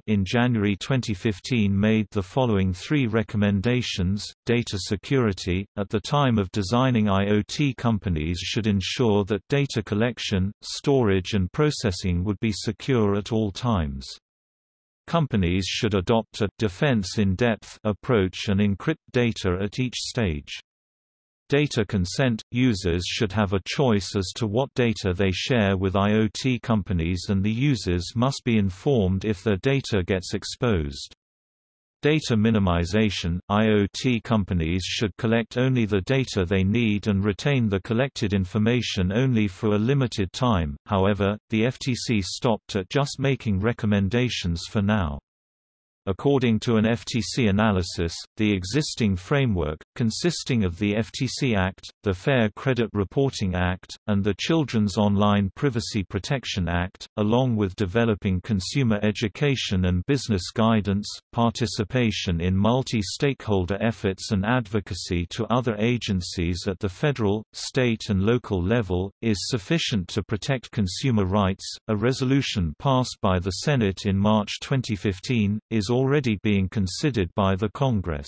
in January 2015 made the following three recommendations. Data security At the time of designing IoT companies should ensure that data collection, storage and processing would be secure at all times. Companies should adopt a defense in depth approach and encrypt data at each stage. Data consent – Users should have a choice as to what data they share with IoT companies and the users must be informed if their data gets exposed. Data minimization – IoT companies should collect only the data they need and retain the collected information only for a limited time, however, the FTC stopped at just making recommendations for now. According to an FTC analysis, the existing framework, consisting of the FTC Act, the Fair Credit Reporting Act, and the Children's Online Privacy Protection Act, along with developing consumer education and business guidance, participation in multi-stakeholder efforts and advocacy to other agencies at the federal, state and local level, is sufficient to protect consumer rights. A resolution passed by the Senate in March 2015, is already being considered by the Congress.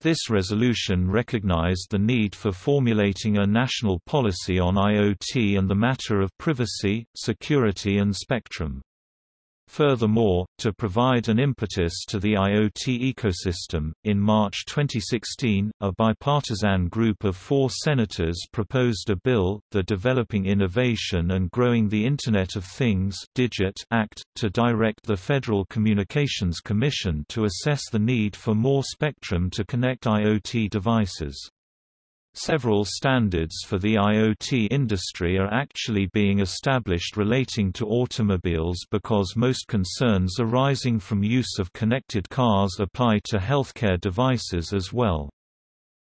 This resolution recognized the need for formulating a national policy on IoT and the matter of privacy, security and spectrum. Furthermore, to provide an impetus to the IoT ecosystem, in March 2016, a bipartisan group of four senators proposed a bill, the Developing Innovation and Growing the Internet of Things Act, to direct the Federal Communications Commission to assess the need for more spectrum to connect IoT devices. Several standards for the IoT industry are actually being established relating to automobiles because most concerns arising from use of connected cars apply to healthcare devices as well.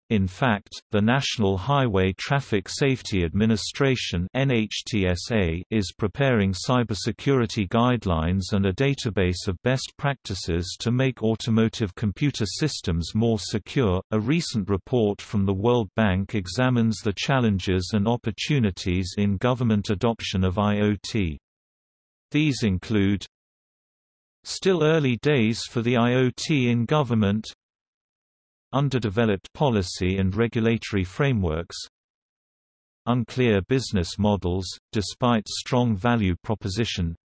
In fact, the National Highway Traffic Safety Administration (NHTSA) is preparing cybersecurity guidelines and a database of best practices to make automotive computer systems more secure. A recent report from the World Bank examines the challenges and opportunities in government adoption of IoT. These include Still early days for the IoT in government Underdeveloped policy and regulatory frameworks Unclear business models, despite strong value proposition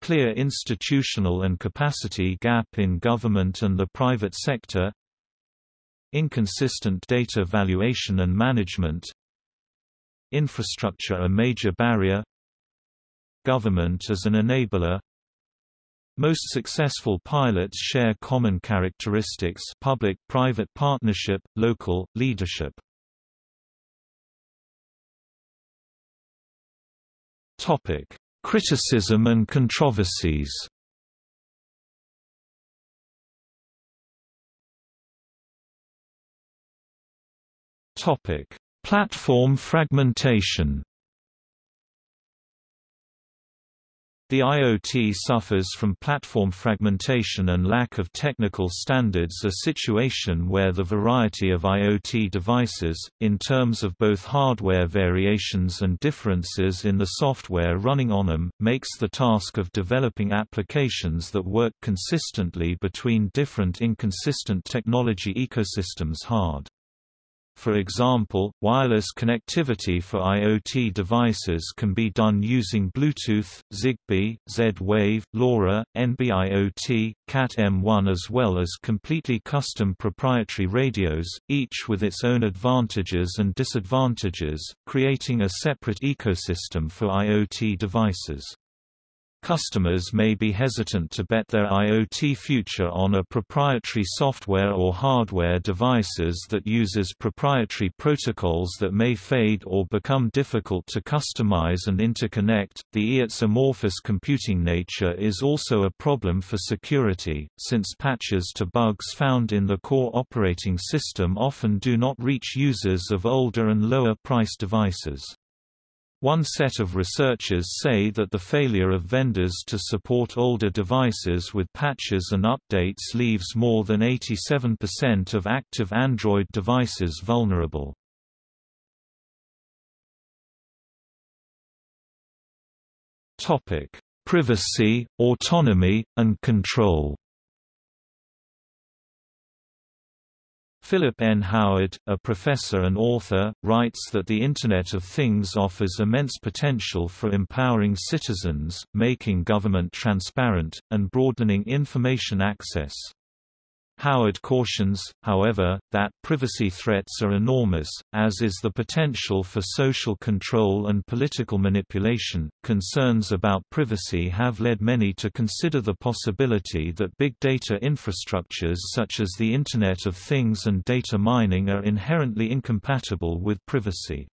Clear institutional and capacity gap in government and the private sector Inconsistent data valuation and management Infrastructure a major barrier Government as an enabler most successful pilots share common characteristics public-private partnership, local, leadership. Criticism and controversies Platform fragmentation The IoT suffers from platform fragmentation and lack of technical standards a situation where the variety of IoT devices, in terms of both hardware variations and differences in the software running on them, makes the task of developing applications that work consistently between different inconsistent technology ecosystems hard. For example, wireless connectivity for IoT devices can be done using Bluetooth, Zigbee, Z-Wave, LoRa, NB-IoT, Cat-M1 as well as completely custom proprietary radios, each with its own advantages and disadvantages, creating a separate ecosystem for IoT devices. Customers may be hesitant to bet their IoT future on a proprietary software or hardware devices that uses proprietary protocols that may fade or become difficult to customize and interconnect. The IoT's amorphous computing nature is also a problem for security, since patches to bugs found in the core operating system often do not reach users of older and lower price devices. One set of researchers say that the failure of vendors to support older devices with patches and updates leaves more than 87% of active Android devices vulnerable. Privacy, autonomy, and control Philip N. Howard, a professor and author, writes that the Internet of Things offers immense potential for empowering citizens, making government transparent, and broadening information access. Howard cautions, however, that privacy threats are enormous, as is the potential for social control and political manipulation. Concerns about privacy have led many to consider the possibility that big data infrastructures such as the Internet of Things and data mining are inherently incompatible with privacy.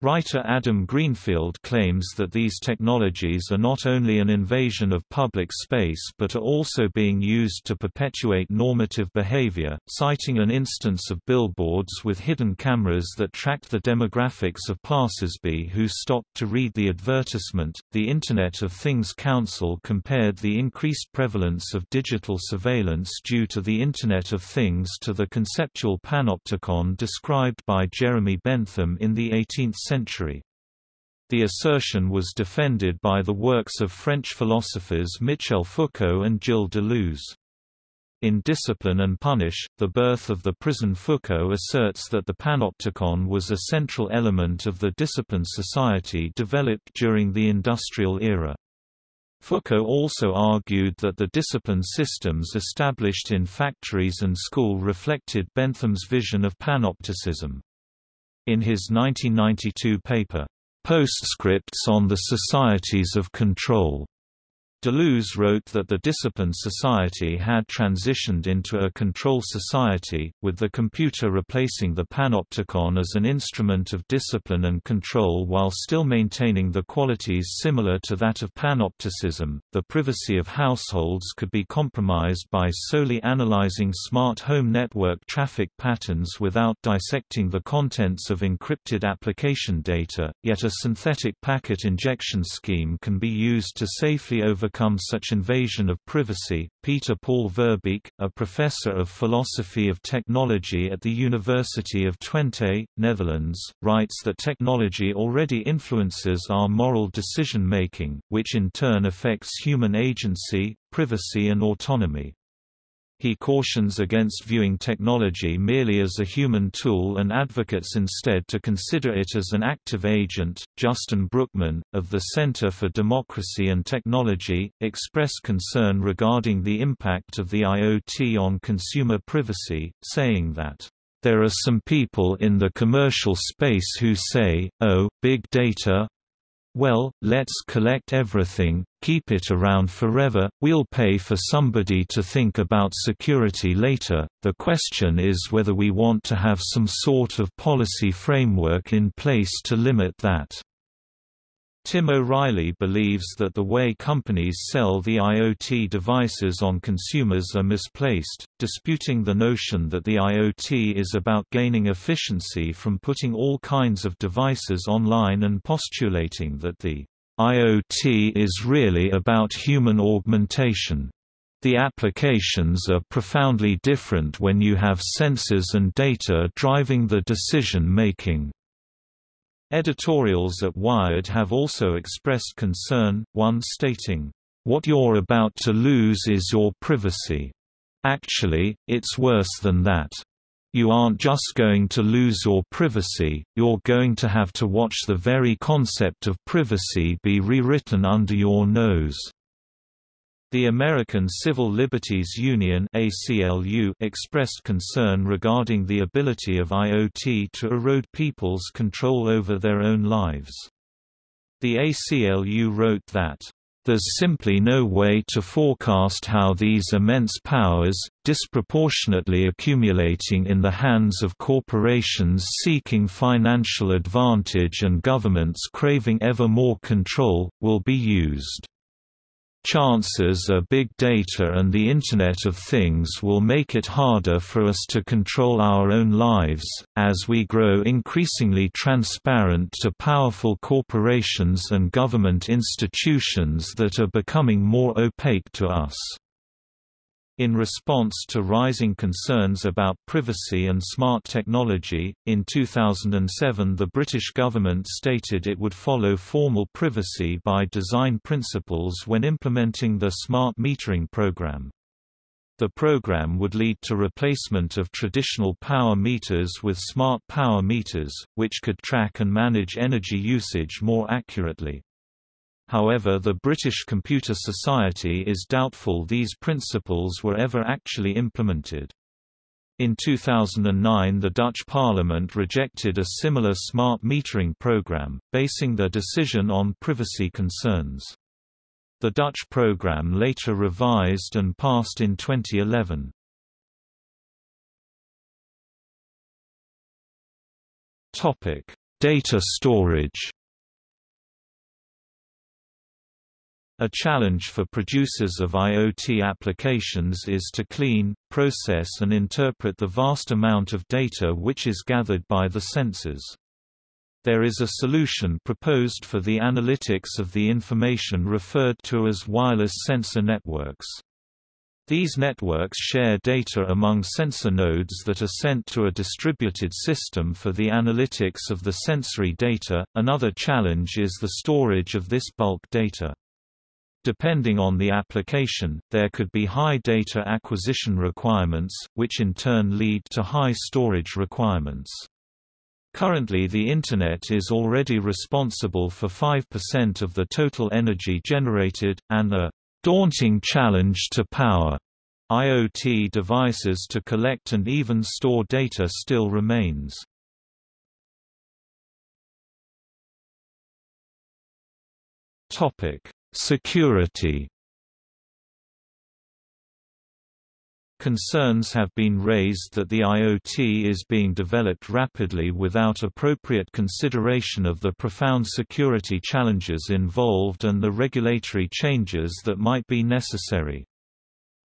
Writer Adam Greenfield claims that these technologies are not only an invasion of public space but are also being used to perpetuate normative behavior, citing an instance of billboards with hidden cameras that tracked the demographics of passersby who stopped to read the advertisement. The Internet of Things Council compared the increased prevalence of digital surveillance due to the Internet of Things to the conceptual panopticon described by Jeremy Bentham in the 18th century. The assertion was defended by the works of French philosophers Michel Foucault and Gilles Deleuze. In Discipline and Punish, The Birth of the Prison Foucault asserts that the panopticon was a central element of the discipline society developed during the industrial era. Foucault also argued that the discipline systems established in factories and school reflected Bentham's vision of panopticism. In his 1992 paper, Postscripts on the Societies of Control, Deleuze wrote that the discipline society had transitioned into a control society, with the computer replacing the panopticon as an instrument of discipline and control while still maintaining the qualities similar to that of panopticism. The privacy of households could be compromised by solely analyzing smart home network traffic patterns without dissecting the contents of encrypted application data, yet a synthetic packet injection scheme can be used to safely over overcome such invasion of privacy. Peter Paul Verbeek, a professor of philosophy of technology at the University of Twente, Netherlands, writes that technology already influences our moral decision-making, which in turn affects human agency, privacy and autonomy. He cautions against viewing technology merely as a human tool and advocates instead to consider it as an active agent. Justin Brookman, of the Center for Democracy and Technology, expressed concern regarding the impact of the IoT on consumer privacy, saying that there are some people in the commercial space who say, oh, big data, well, let's collect everything, keep it around forever, we'll pay for somebody to think about security later. The question is whether we want to have some sort of policy framework in place to limit that. Tim O'Reilly believes that the way companies sell the IoT devices on consumers are misplaced, disputing the notion that the IoT is about gaining efficiency from putting all kinds of devices online and postulating that the IoT is really about human augmentation. The applications are profoundly different when you have sensors and data driving the decision-making. Editorials at Wired have also expressed concern, one stating, "...what you're about to lose is your privacy. Actually, it's worse than that. You aren't just going to lose your privacy, you're going to have to watch the very concept of privacy be rewritten under your nose." The American Civil Liberties Union ACLU expressed concern regarding the ability of IoT to erode people's control over their own lives. The ACLU wrote that, "...there's simply no way to forecast how these immense powers, disproportionately accumulating in the hands of corporations seeking financial advantage and governments craving ever more control, will be used." Chances are big data and the Internet of Things will make it harder for us to control our own lives, as we grow increasingly transparent to powerful corporations and government institutions that are becoming more opaque to us. In response to rising concerns about privacy and smart technology, in 2007 the British government stated it would follow formal privacy by design principles when implementing the smart metering program. The program would lead to replacement of traditional power meters with smart power meters, which could track and manage energy usage more accurately. However the British Computer Society is doubtful these principles were ever actually implemented. In 2009 the Dutch parliament rejected a similar smart metering program, basing their decision on privacy concerns. The Dutch program later revised and passed in 2011. Data storage A challenge for producers of IoT applications is to clean, process and interpret the vast amount of data which is gathered by the sensors. There is a solution proposed for the analytics of the information referred to as wireless sensor networks. These networks share data among sensor nodes that are sent to a distributed system for the analytics of the sensory data. Another challenge is the storage of this bulk data. Depending on the application, there could be high data acquisition requirements, which in turn lead to high storage requirements. Currently the Internet is already responsible for 5% of the total energy generated, and a daunting challenge to power IoT devices to collect and even store data still remains. Topic: Security Concerns have been raised that the IoT is being developed rapidly without appropriate consideration of the profound security challenges involved and the regulatory changes that might be necessary.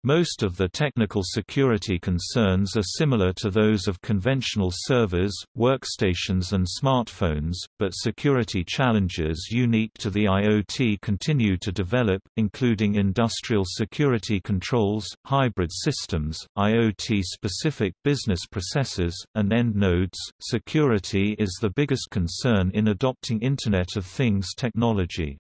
Most of the technical security concerns are similar to those of conventional servers, workstations and smartphones, but security challenges unique to the IoT continue to develop, including industrial security controls, hybrid systems, IoT-specific business processes, and end nodes. Security is the biggest concern in adopting Internet of Things technology.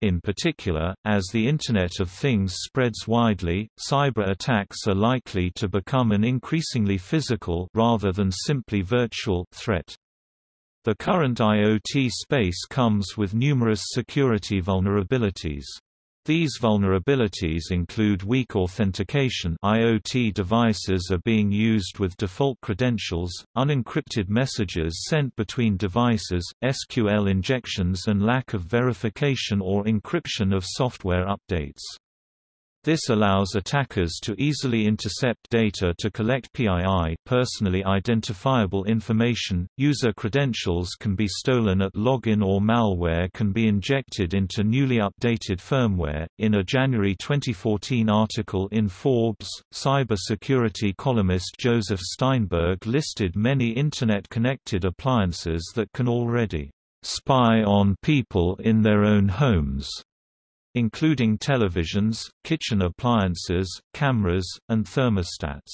In particular, as the Internet of Things spreads widely, cyber attacks are likely to become an increasingly physical rather than simply virtual threat. The current IoT space comes with numerous security vulnerabilities. These vulnerabilities include weak authentication IoT devices are being used with default credentials, unencrypted messages sent between devices, SQL injections and lack of verification or encryption of software updates. This allows attackers to easily intercept data to collect PII personally identifiable information. User credentials can be stolen at login or malware can be injected into newly updated firmware. In a January 2014 article in Forbes, cybersecurity columnist Joseph Steinberg listed many internet-connected appliances that can already spy on people in their own homes including televisions, kitchen appliances, cameras, and thermostats.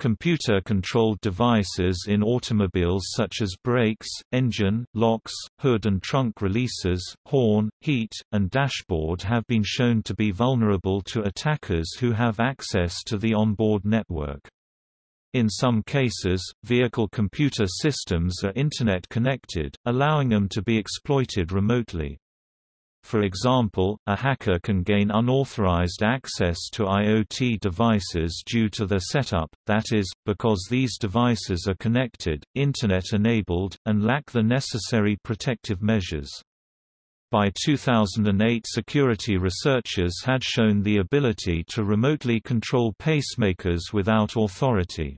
Computer-controlled devices in automobiles such as brakes, engine, locks, hood and trunk releases, horn, heat, and dashboard have been shown to be vulnerable to attackers who have access to the onboard network. In some cases, vehicle computer systems are Internet connected, allowing them to be exploited remotely. For example, a hacker can gain unauthorized access to IoT devices due to their setup, that is, because these devices are connected, Internet-enabled, and lack the necessary protective measures. By 2008 security researchers had shown the ability to remotely control pacemakers without authority.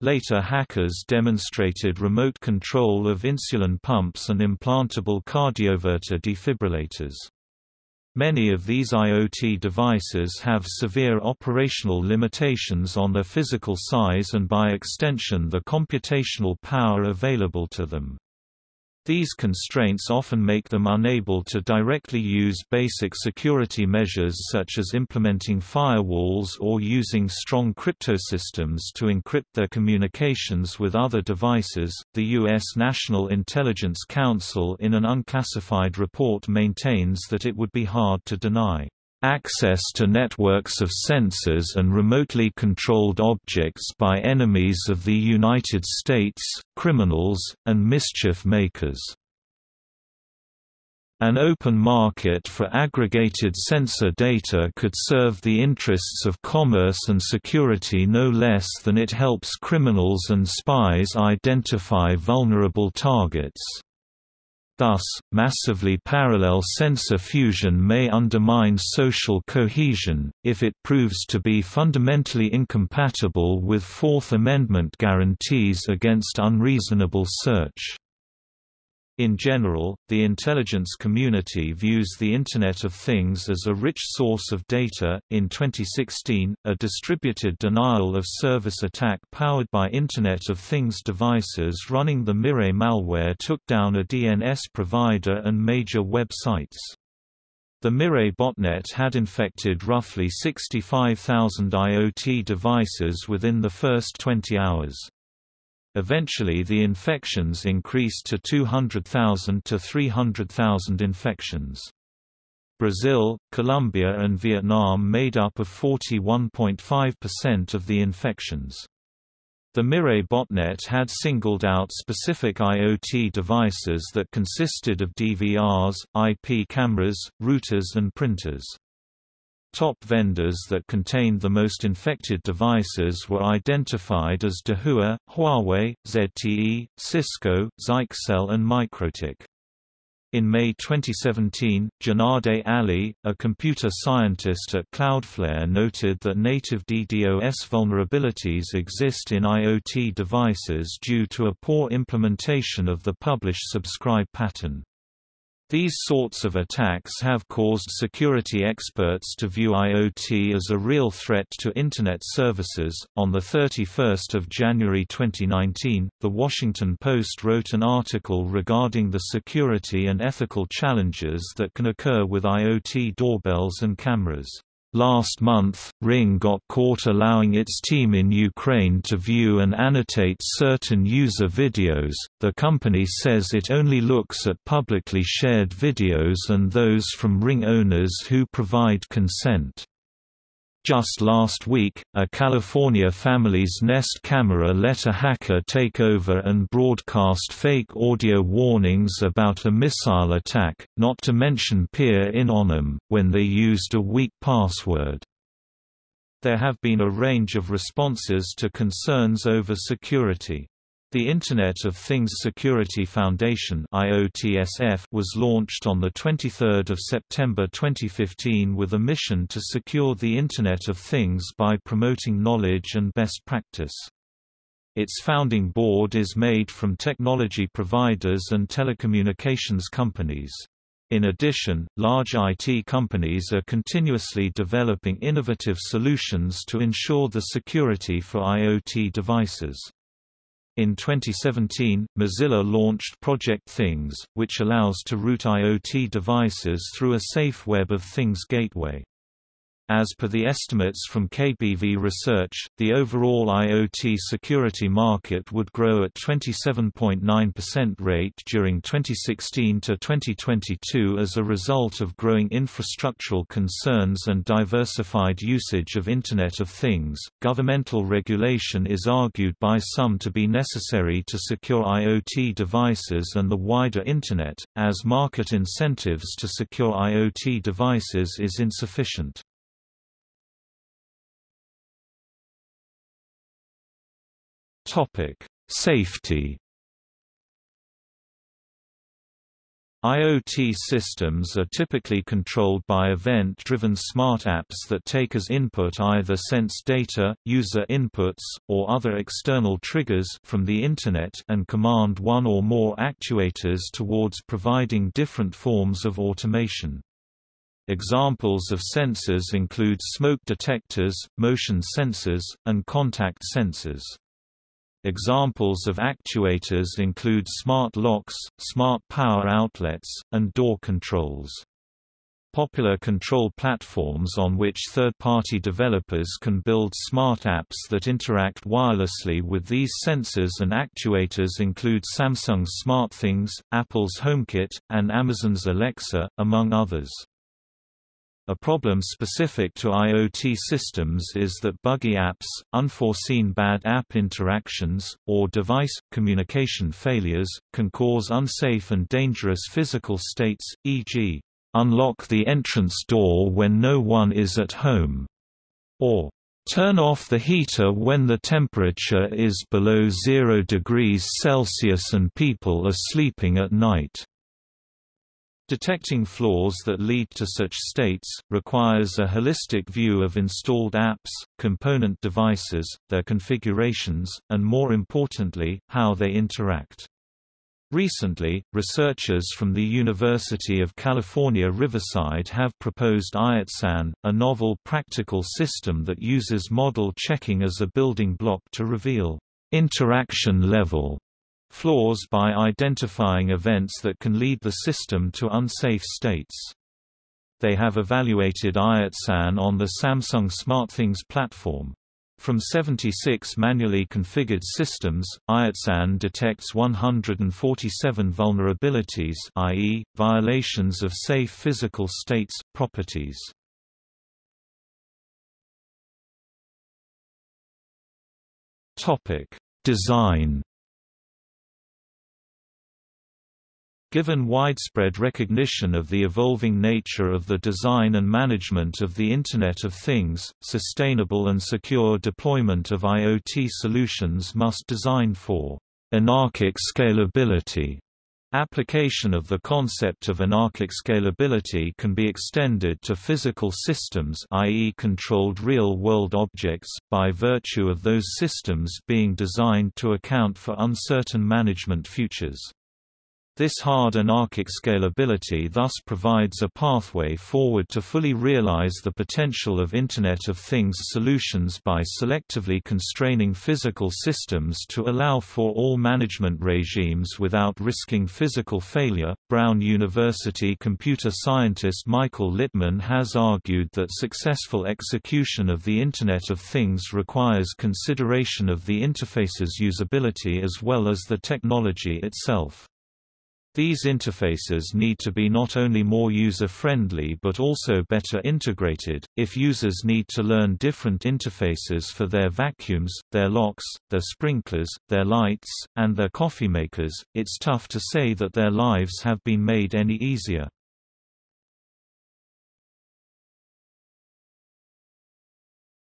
Later hackers demonstrated remote control of insulin pumps and implantable cardioverter defibrillators. Many of these IoT devices have severe operational limitations on their physical size and by extension the computational power available to them. These constraints often make them unable to directly use basic security measures such as implementing firewalls or using strong cryptosystems to encrypt their communications with other devices. The U.S. National Intelligence Council, in an unclassified report, maintains that it would be hard to deny access to networks of sensors and remotely controlled objects by enemies of the United States, criminals, and mischief makers. An open market for aggregated sensor data could serve the interests of commerce and security no less than it helps criminals and spies identify vulnerable targets. Thus, massively parallel sensor fusion may undermine social cohesion, if it proves to be fundamentally incompatible with Fourth Amendment guarantees against unreasonable search. In general, the intelligence community views the Internet of Things as a rich source of data. In 2016, a distributed denial of service attack powered by Internet of Things devices running the Mirai malware took down a DNS provider and major websites. The Mirai botnet had infected roughly 65,000 IoT devices within the first 20 hours. Eventually the infections increased to 200,000 to 300,000 infections. Brazil, Colombia and Vietnam made up of 41.5% of the infections. The Mirai botnet had singled out specific IoT devices that consisted of DVRs, IP cameras, routers and printers. Top vendors that contained the most infected devices were identified as Dahua, Huawei, ZTE, Cisco, Zyxel and MikroTik. In May 2017, Junade Ali, a computer scientist at Cloudflare noted that native DDoS vulnerabilities exist in IoT devices due to a poor implementation of the publish-subscribe pattern. These sorts of attacks have caused security experts to view IoT as a real threat to Internet services. On 31 January 2019, The Washington Post wrote an article regarding the security and ethical challenges that can occur with IoT doorbells and cameras. Last month, Ring got caught allowing its team in Ukraine to view and annotate certain user videos. The company says it only looks at publicly shared videos and those from Ring owners who provide consent. Just last week, a California family's Nest camera let a hacker take over and broadcast fake audio warnings about a missile attack, not to mention peer in on them, when they used a weak password. There have been a range of responses to concerns over security. The Internet of Things Security Foundation was launched on 23 September 2015 with a mission to secure the Internet of Things by promoting knowledge and best practice. Its founding board is made from technology providers and telecommunications companies. In addition, large IT companies are continuously developing innovative solutions to ensure the security for IoT devices. In 2017, Mozilla launched Project Things, which allows to route IoT devices through a safe Web of Things gateway. As per the estimates from KBV Research, the overall IoT security market would grow at 27.9% rate during 2016 to 2022 as a result of growing infrastructural concerns and diversified usage of Internet of Things. Governmental regulation is argued by some to be necessary to secure IoT devices and the wider Internet, as market incentives to secure IoT devices is insufficient. Topic: Safety. IoT systems are typically controlled by event-driven smart apps that take as input either sense data, user inputs, or other external triggers from the Internet and command one or more actuators towards providing different forms of automation. Examples of sensors include smoke detectors, motion sensors, and contact sensors. Examples of actuators include smart locks, smart power outlets, and door controls. Popular control platforms on which third-party developers can build smart apps that interact wirelessly with these sensors and actuators include Samsung's SmartThings, Apple's HomeKit, and Amazon's Alexa, among others. A problem specific to IoT systems is that buggy apps, unforeseen bad app interactions, or device communication failures, can cause unsafe and dangerous physical states, e.g., unlock the entrance door when no one is at home, or turn off the heater when the temperature is below 0 degrees Celsius and people are sleeping at night. Detecting flaws that lead to such states, requires a holistic view of installed apps, component devices, their configurations, and more importantly, how they interact. Recently, researchers from the University of California Riverside have proposed IotSan, a novel practical system that uses model checking as a building block to reveal interaction level flaws by identifying events that can lead the system to unsafe states. They have evaluated IotSan on the Samsung SmartThings platform. From 76 manually configured systems, IotSan detects 147 vulnerabilities i.e., violations of safe physical states, properties. Design Given widespread recognition of the evolving nature of the design and management of the Internet of Things, sustainable and secure deployment of IoT solutions must design for anarchic scalability. Application of the concept of anarchic scalability can be extended to physical systems i.e. controlled real-world objects, by virtue of those systems being designed to account for uncertain management futures. This hard anarchic scalability thus provides a pathway forward to fully realize the potential of Internet of Things solutions by selectively constraining physical systems to allow for all management regimes without risking physical failure. Brown University computer scientist Michael Littman has argued that successful execution of the Internet of Things requires consideration of the interface's usability as well as the technology itself. These interfaces need to be not only more user-friendly but also better integrated. If users need to learn different interfaces for their vacuums, their locks, their sprinklers, their lights, and their coffee makers, it's tough to say that their lives have been made any easier.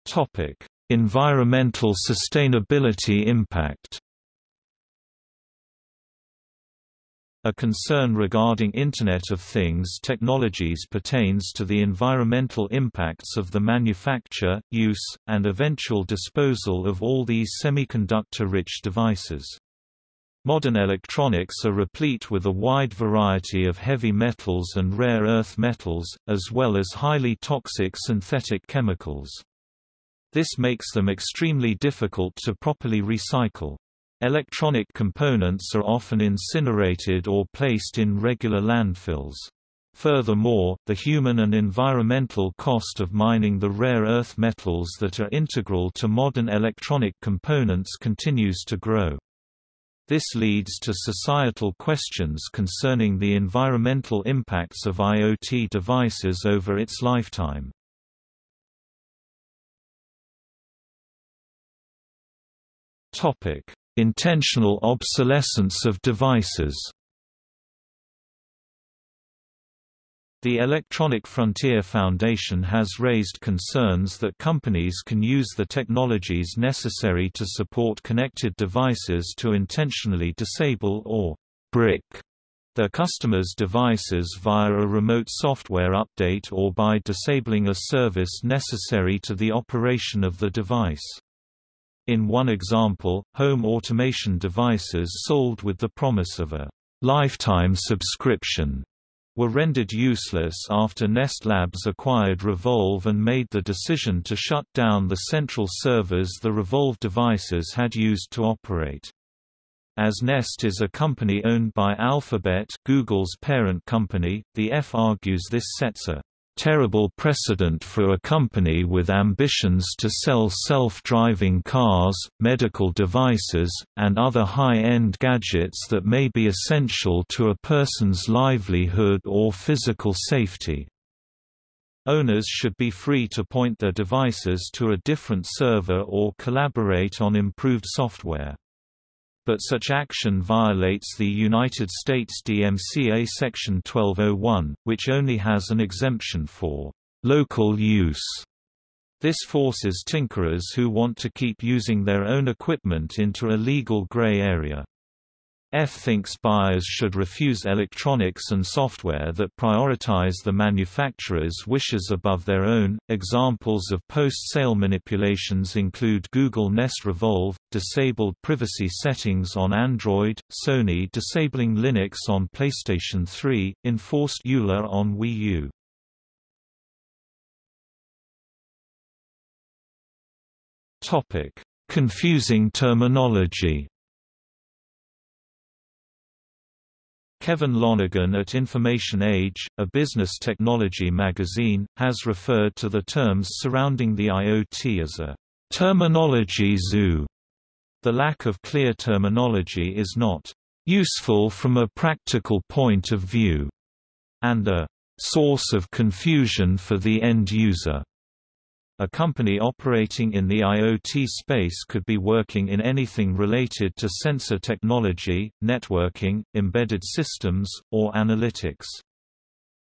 Topic: Environmental sustainability impact. A concern regarding Internet of Things technologies pertains to the environmental impacts of the manufacture, use, and eventual disposal of all these semiconductor-rich devices. Modern electronics are replete with a wide variety of heavy metals and rare earth metals, as well as highly toxic synthetic chemicals. This makes them extremely difficult to properly recycle. Electronic components are often incinerated or placed in regular landfills. Furthermore, the human and environmental cost of mining the rare earth metals that are integral to modern electronic components continues to grow. This leads to societal questions concerning the environmental impacts of IoT devices over its lifetime. Topic: Intentional obsolescence of devices The Electronic Frontier Foundation has raised concerns that companies can use the technologies necessary to support connected devices to intentionally disable or brick their customers' devices via a remote software update or by disabling a service necessary to the operation of the device. In one example, home automation devices sold with the promise of a lifetime subscription were rendered useless after Nest Labs acquired Revolv and made the decision to shut down the central servers the Revolv devices had used to operate. As Nest is a company owned by Alphabet Google's parent company, the EFF argues this sets a terrible precedent for a company with ambitions to sell self-driving cars, medical devices, and other high-end gadgets that may be essential to a person's livelihood or physical safety. Owners should be free to point their devices to a different server or collaborate on improved software. But such action violates the United States DMCA Section 1201, which only has an exemption for local use. This forces tinkerers who want to keep using their own equipment into a legal gray area. EFF thinks buyers should refuse electronics and software that prioritize the manufacturer's wishes above their own. Examples of post-sale manipulations include Google Nest Revolv, disabled privacy settings on Android, Sony disabling Linux on PlayStation 3, enforced EULA on Wii U. Topic: Confusing terminology. Kevin Lonergan at Information Age, a business technology magazine, has referred to the terms surrounding the IoT as a terminology zoo. The lack of clear terminology is not useful from a practical point of view, and a source of confusion for the end user. A company operating in the IoT space could be working in anything related to sensor technology, networking, embedded systems, or analytics.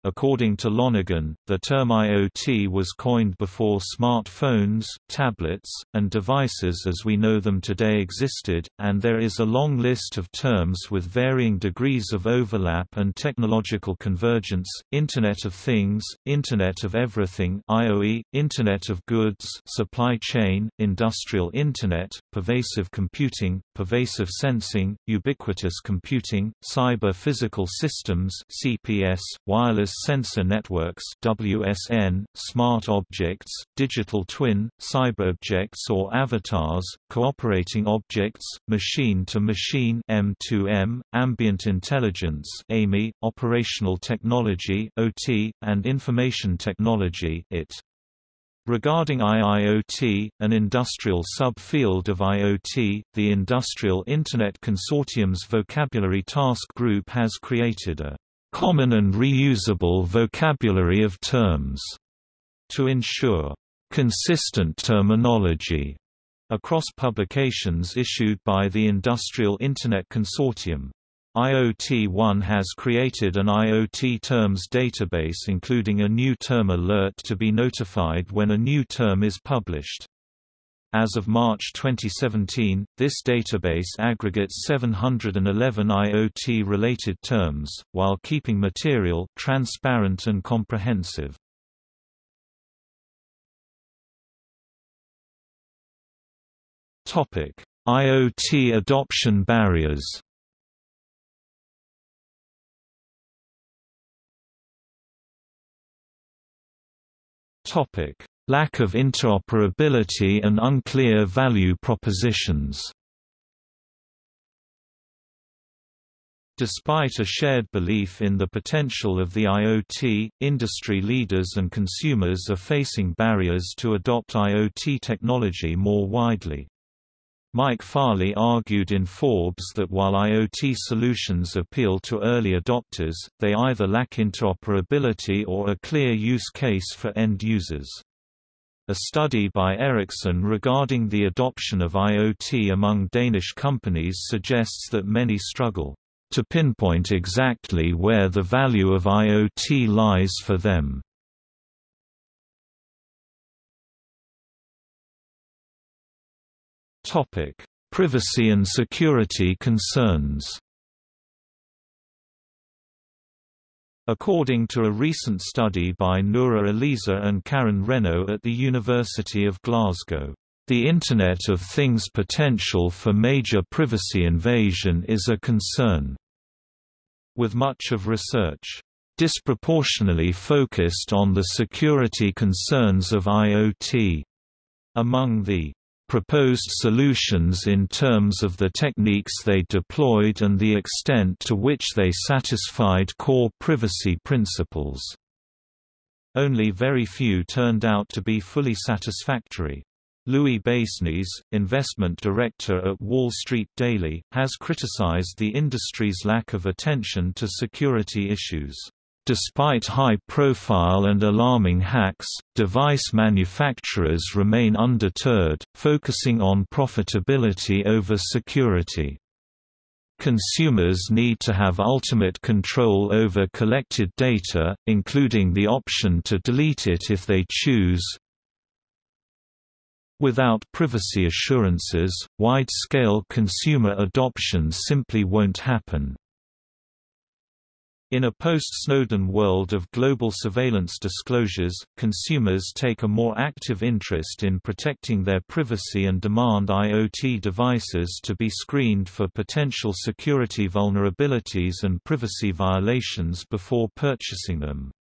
According to Lonergan, the term IoT was coined before smartphones, tablets, and devices as we know them today existed, and there is a long list of terms with varying degrees of overlap and technological convergence, Internet of Things, Internet of Everything IoE, Internet of Goods supply chain, Industrial Internet, Pervasive Computing, Pervasive Sensing, Ubiquitous Computing, Cyber Physical Systems CPS, Wireless Sensor Networks WSN, Smart Objects, Digital Twin, Cyberobjects or avatars, Cooperating Objects, Machine-to-Machine M2M, Ambient Intelligence AMI, Operational Technology OT, and Information Technology IT. Regarding IIoT, an industrial subfield of IoT, the Industrial Internet Consortium's Vocabulary Task Group has created a common and reusable vocabulary of terms to ensure consistent terminology across publications issued by the Industrial Internet Consortium. IoT One has created an IoT terms database including a new term alert to be notified when a new term is published. As of March 2017, this database aggregates 711 IoT-related terms, while keeping material transparent and comprehensive. Topic: IoT adoption barriers Topic: Lack of interoperability and unclear value propositions Despite a shared belief in the potential of the IoT, industry leaders and consumers are facing barriers to adopt IoT technology more widely. Mike Farley argued in Forbes that while IoT solutions appeal to early adopters, they either lack interoperability or a clear use case for end users. A study by Ericsson regarding the adoption of IoT among Danish companies suggests that many struggle to pinpoint exactly where the value of IoT lies for them. Privacy and security concerns According to a recent study by Noura Aleisa and Karen Renaud at the University of Glasgow, the Internet of Things potential for major privacy invasion is a concern. With much of research disproportionately focused on the security concerns of IoT. Among the proposed solutions in terms of the techniques they deployed and the extent to which they satisfied core privacy principles. Only very few turned out to be fully satisfactory. Louis Basenese, investment director at Wall Street Daily, has criticized the industry's lack of attention to security issues. Despite high-profile and alarming hacks, device manufacturers remain undeterred, focusing on profitability over security. Consumers need to have ultimate control over collected data, including the option to delete it if they choose. Without privacy assurances, wide-scale consumer adoption simply won't happen. In a post-Snowden world of global surveillance disclosures, consumers take a more active interest in protecting their privacy and demand IoT devices to be screened for potential security vulnerabilities and privacy violations before purchasing them.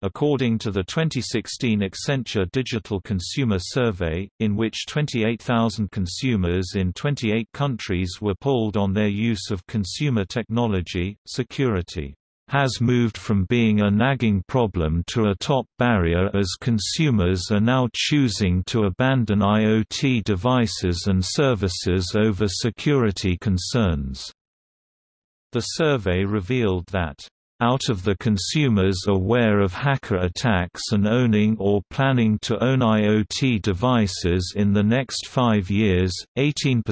According to the 2016 Accenture Digital Consumer Survey, in which 28,000 consumers in 28 countries were polled on their use of consumer technology, security has moved from being a nagging problem to a top barrier as consumers are now choosing to abandon IoT devices and services over security concerns. The survey revealed that out of the consumers aware of hacker attacks and owning or planning to own IoT devices in the next five years, 18%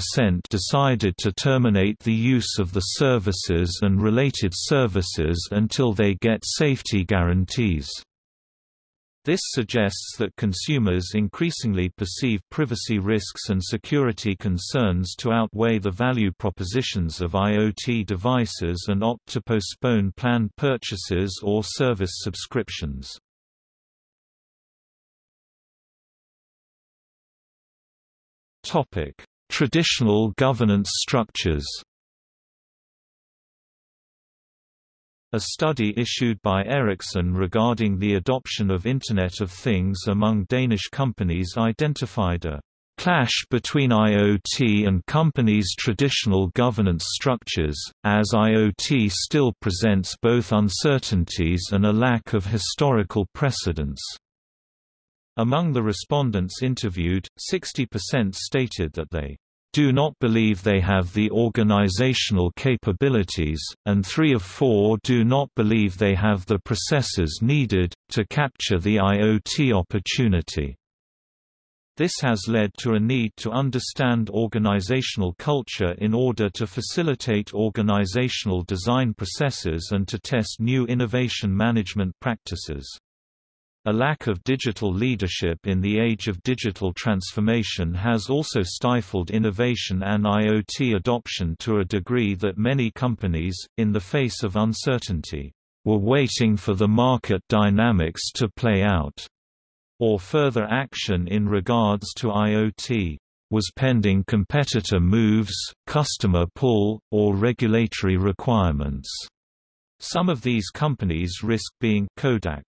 decided to terminate the use of the services and related services until they get safety guarantees. This suggests that consumers increasingly perceive privacy risks and security concerns to outweigh the value propositions of IoT devices and opt to postpone planned purchases or service subscriptions. Traditional governance structures A study issued by Ericsson regarding the adoption of Internet of Things among Danish companies identified a clash between IoT and companies' traditional governance structures, as IoT still presents both uncertainties and a lack of historical precedents. Among the respondents interviewed, 60% stated that they do not believe they have the organizational capabilities, and three of four do not believe they have the processes needed, to capture the IoT opportunity. This has led to a need to understand organizational culture in order to facilitate organizational design processes and to test new innovation management practices. A lack of digital leadership in the age of digital transformation has also stifled innovation and IoT adoption to a degree that many companies, in the face of uncertainty, were waiting for the market dynamics to play out, or further action in regards to IoT was pending competitor moves, customer pull, or regulatory requirements. Some of these companies risk being Kodak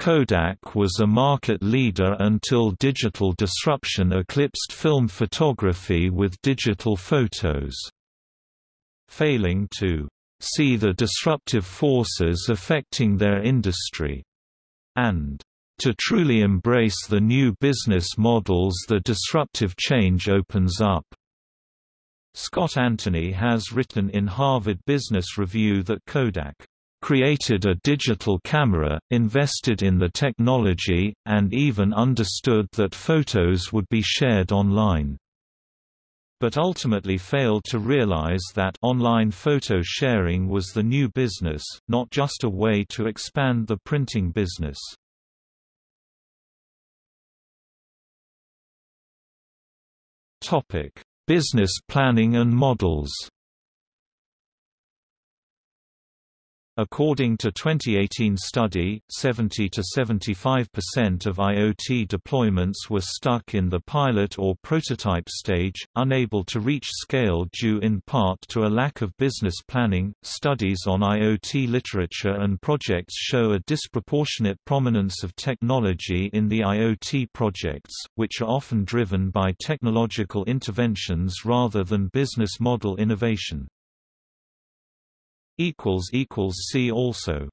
Kodak was a market leader until digital disruption eclipsed film photography with digital photos. Failing to see the disruptive forces affecting their industry, and to truly embrace the new business models the disruptive change opens up. Scott Anthony has written in Harvard Business Review that Kodak created a digital camera, invested in the technology, and even understood that photos would be shared online. But ultimately failed to realize that online photo sharing was the new business, not just a way to expand the printing business. Topic: Business planning and models According to 2018 study, 70 to 75% of IoT deployments were stuck in the pilot or prototype stage, unable to reach scale due in part to a lack of business planning. Studies on IoT literature and projects show a disproportionate prominence of technology in the IoT projects, which are often driven by technological interventions rather than business model innovation. See also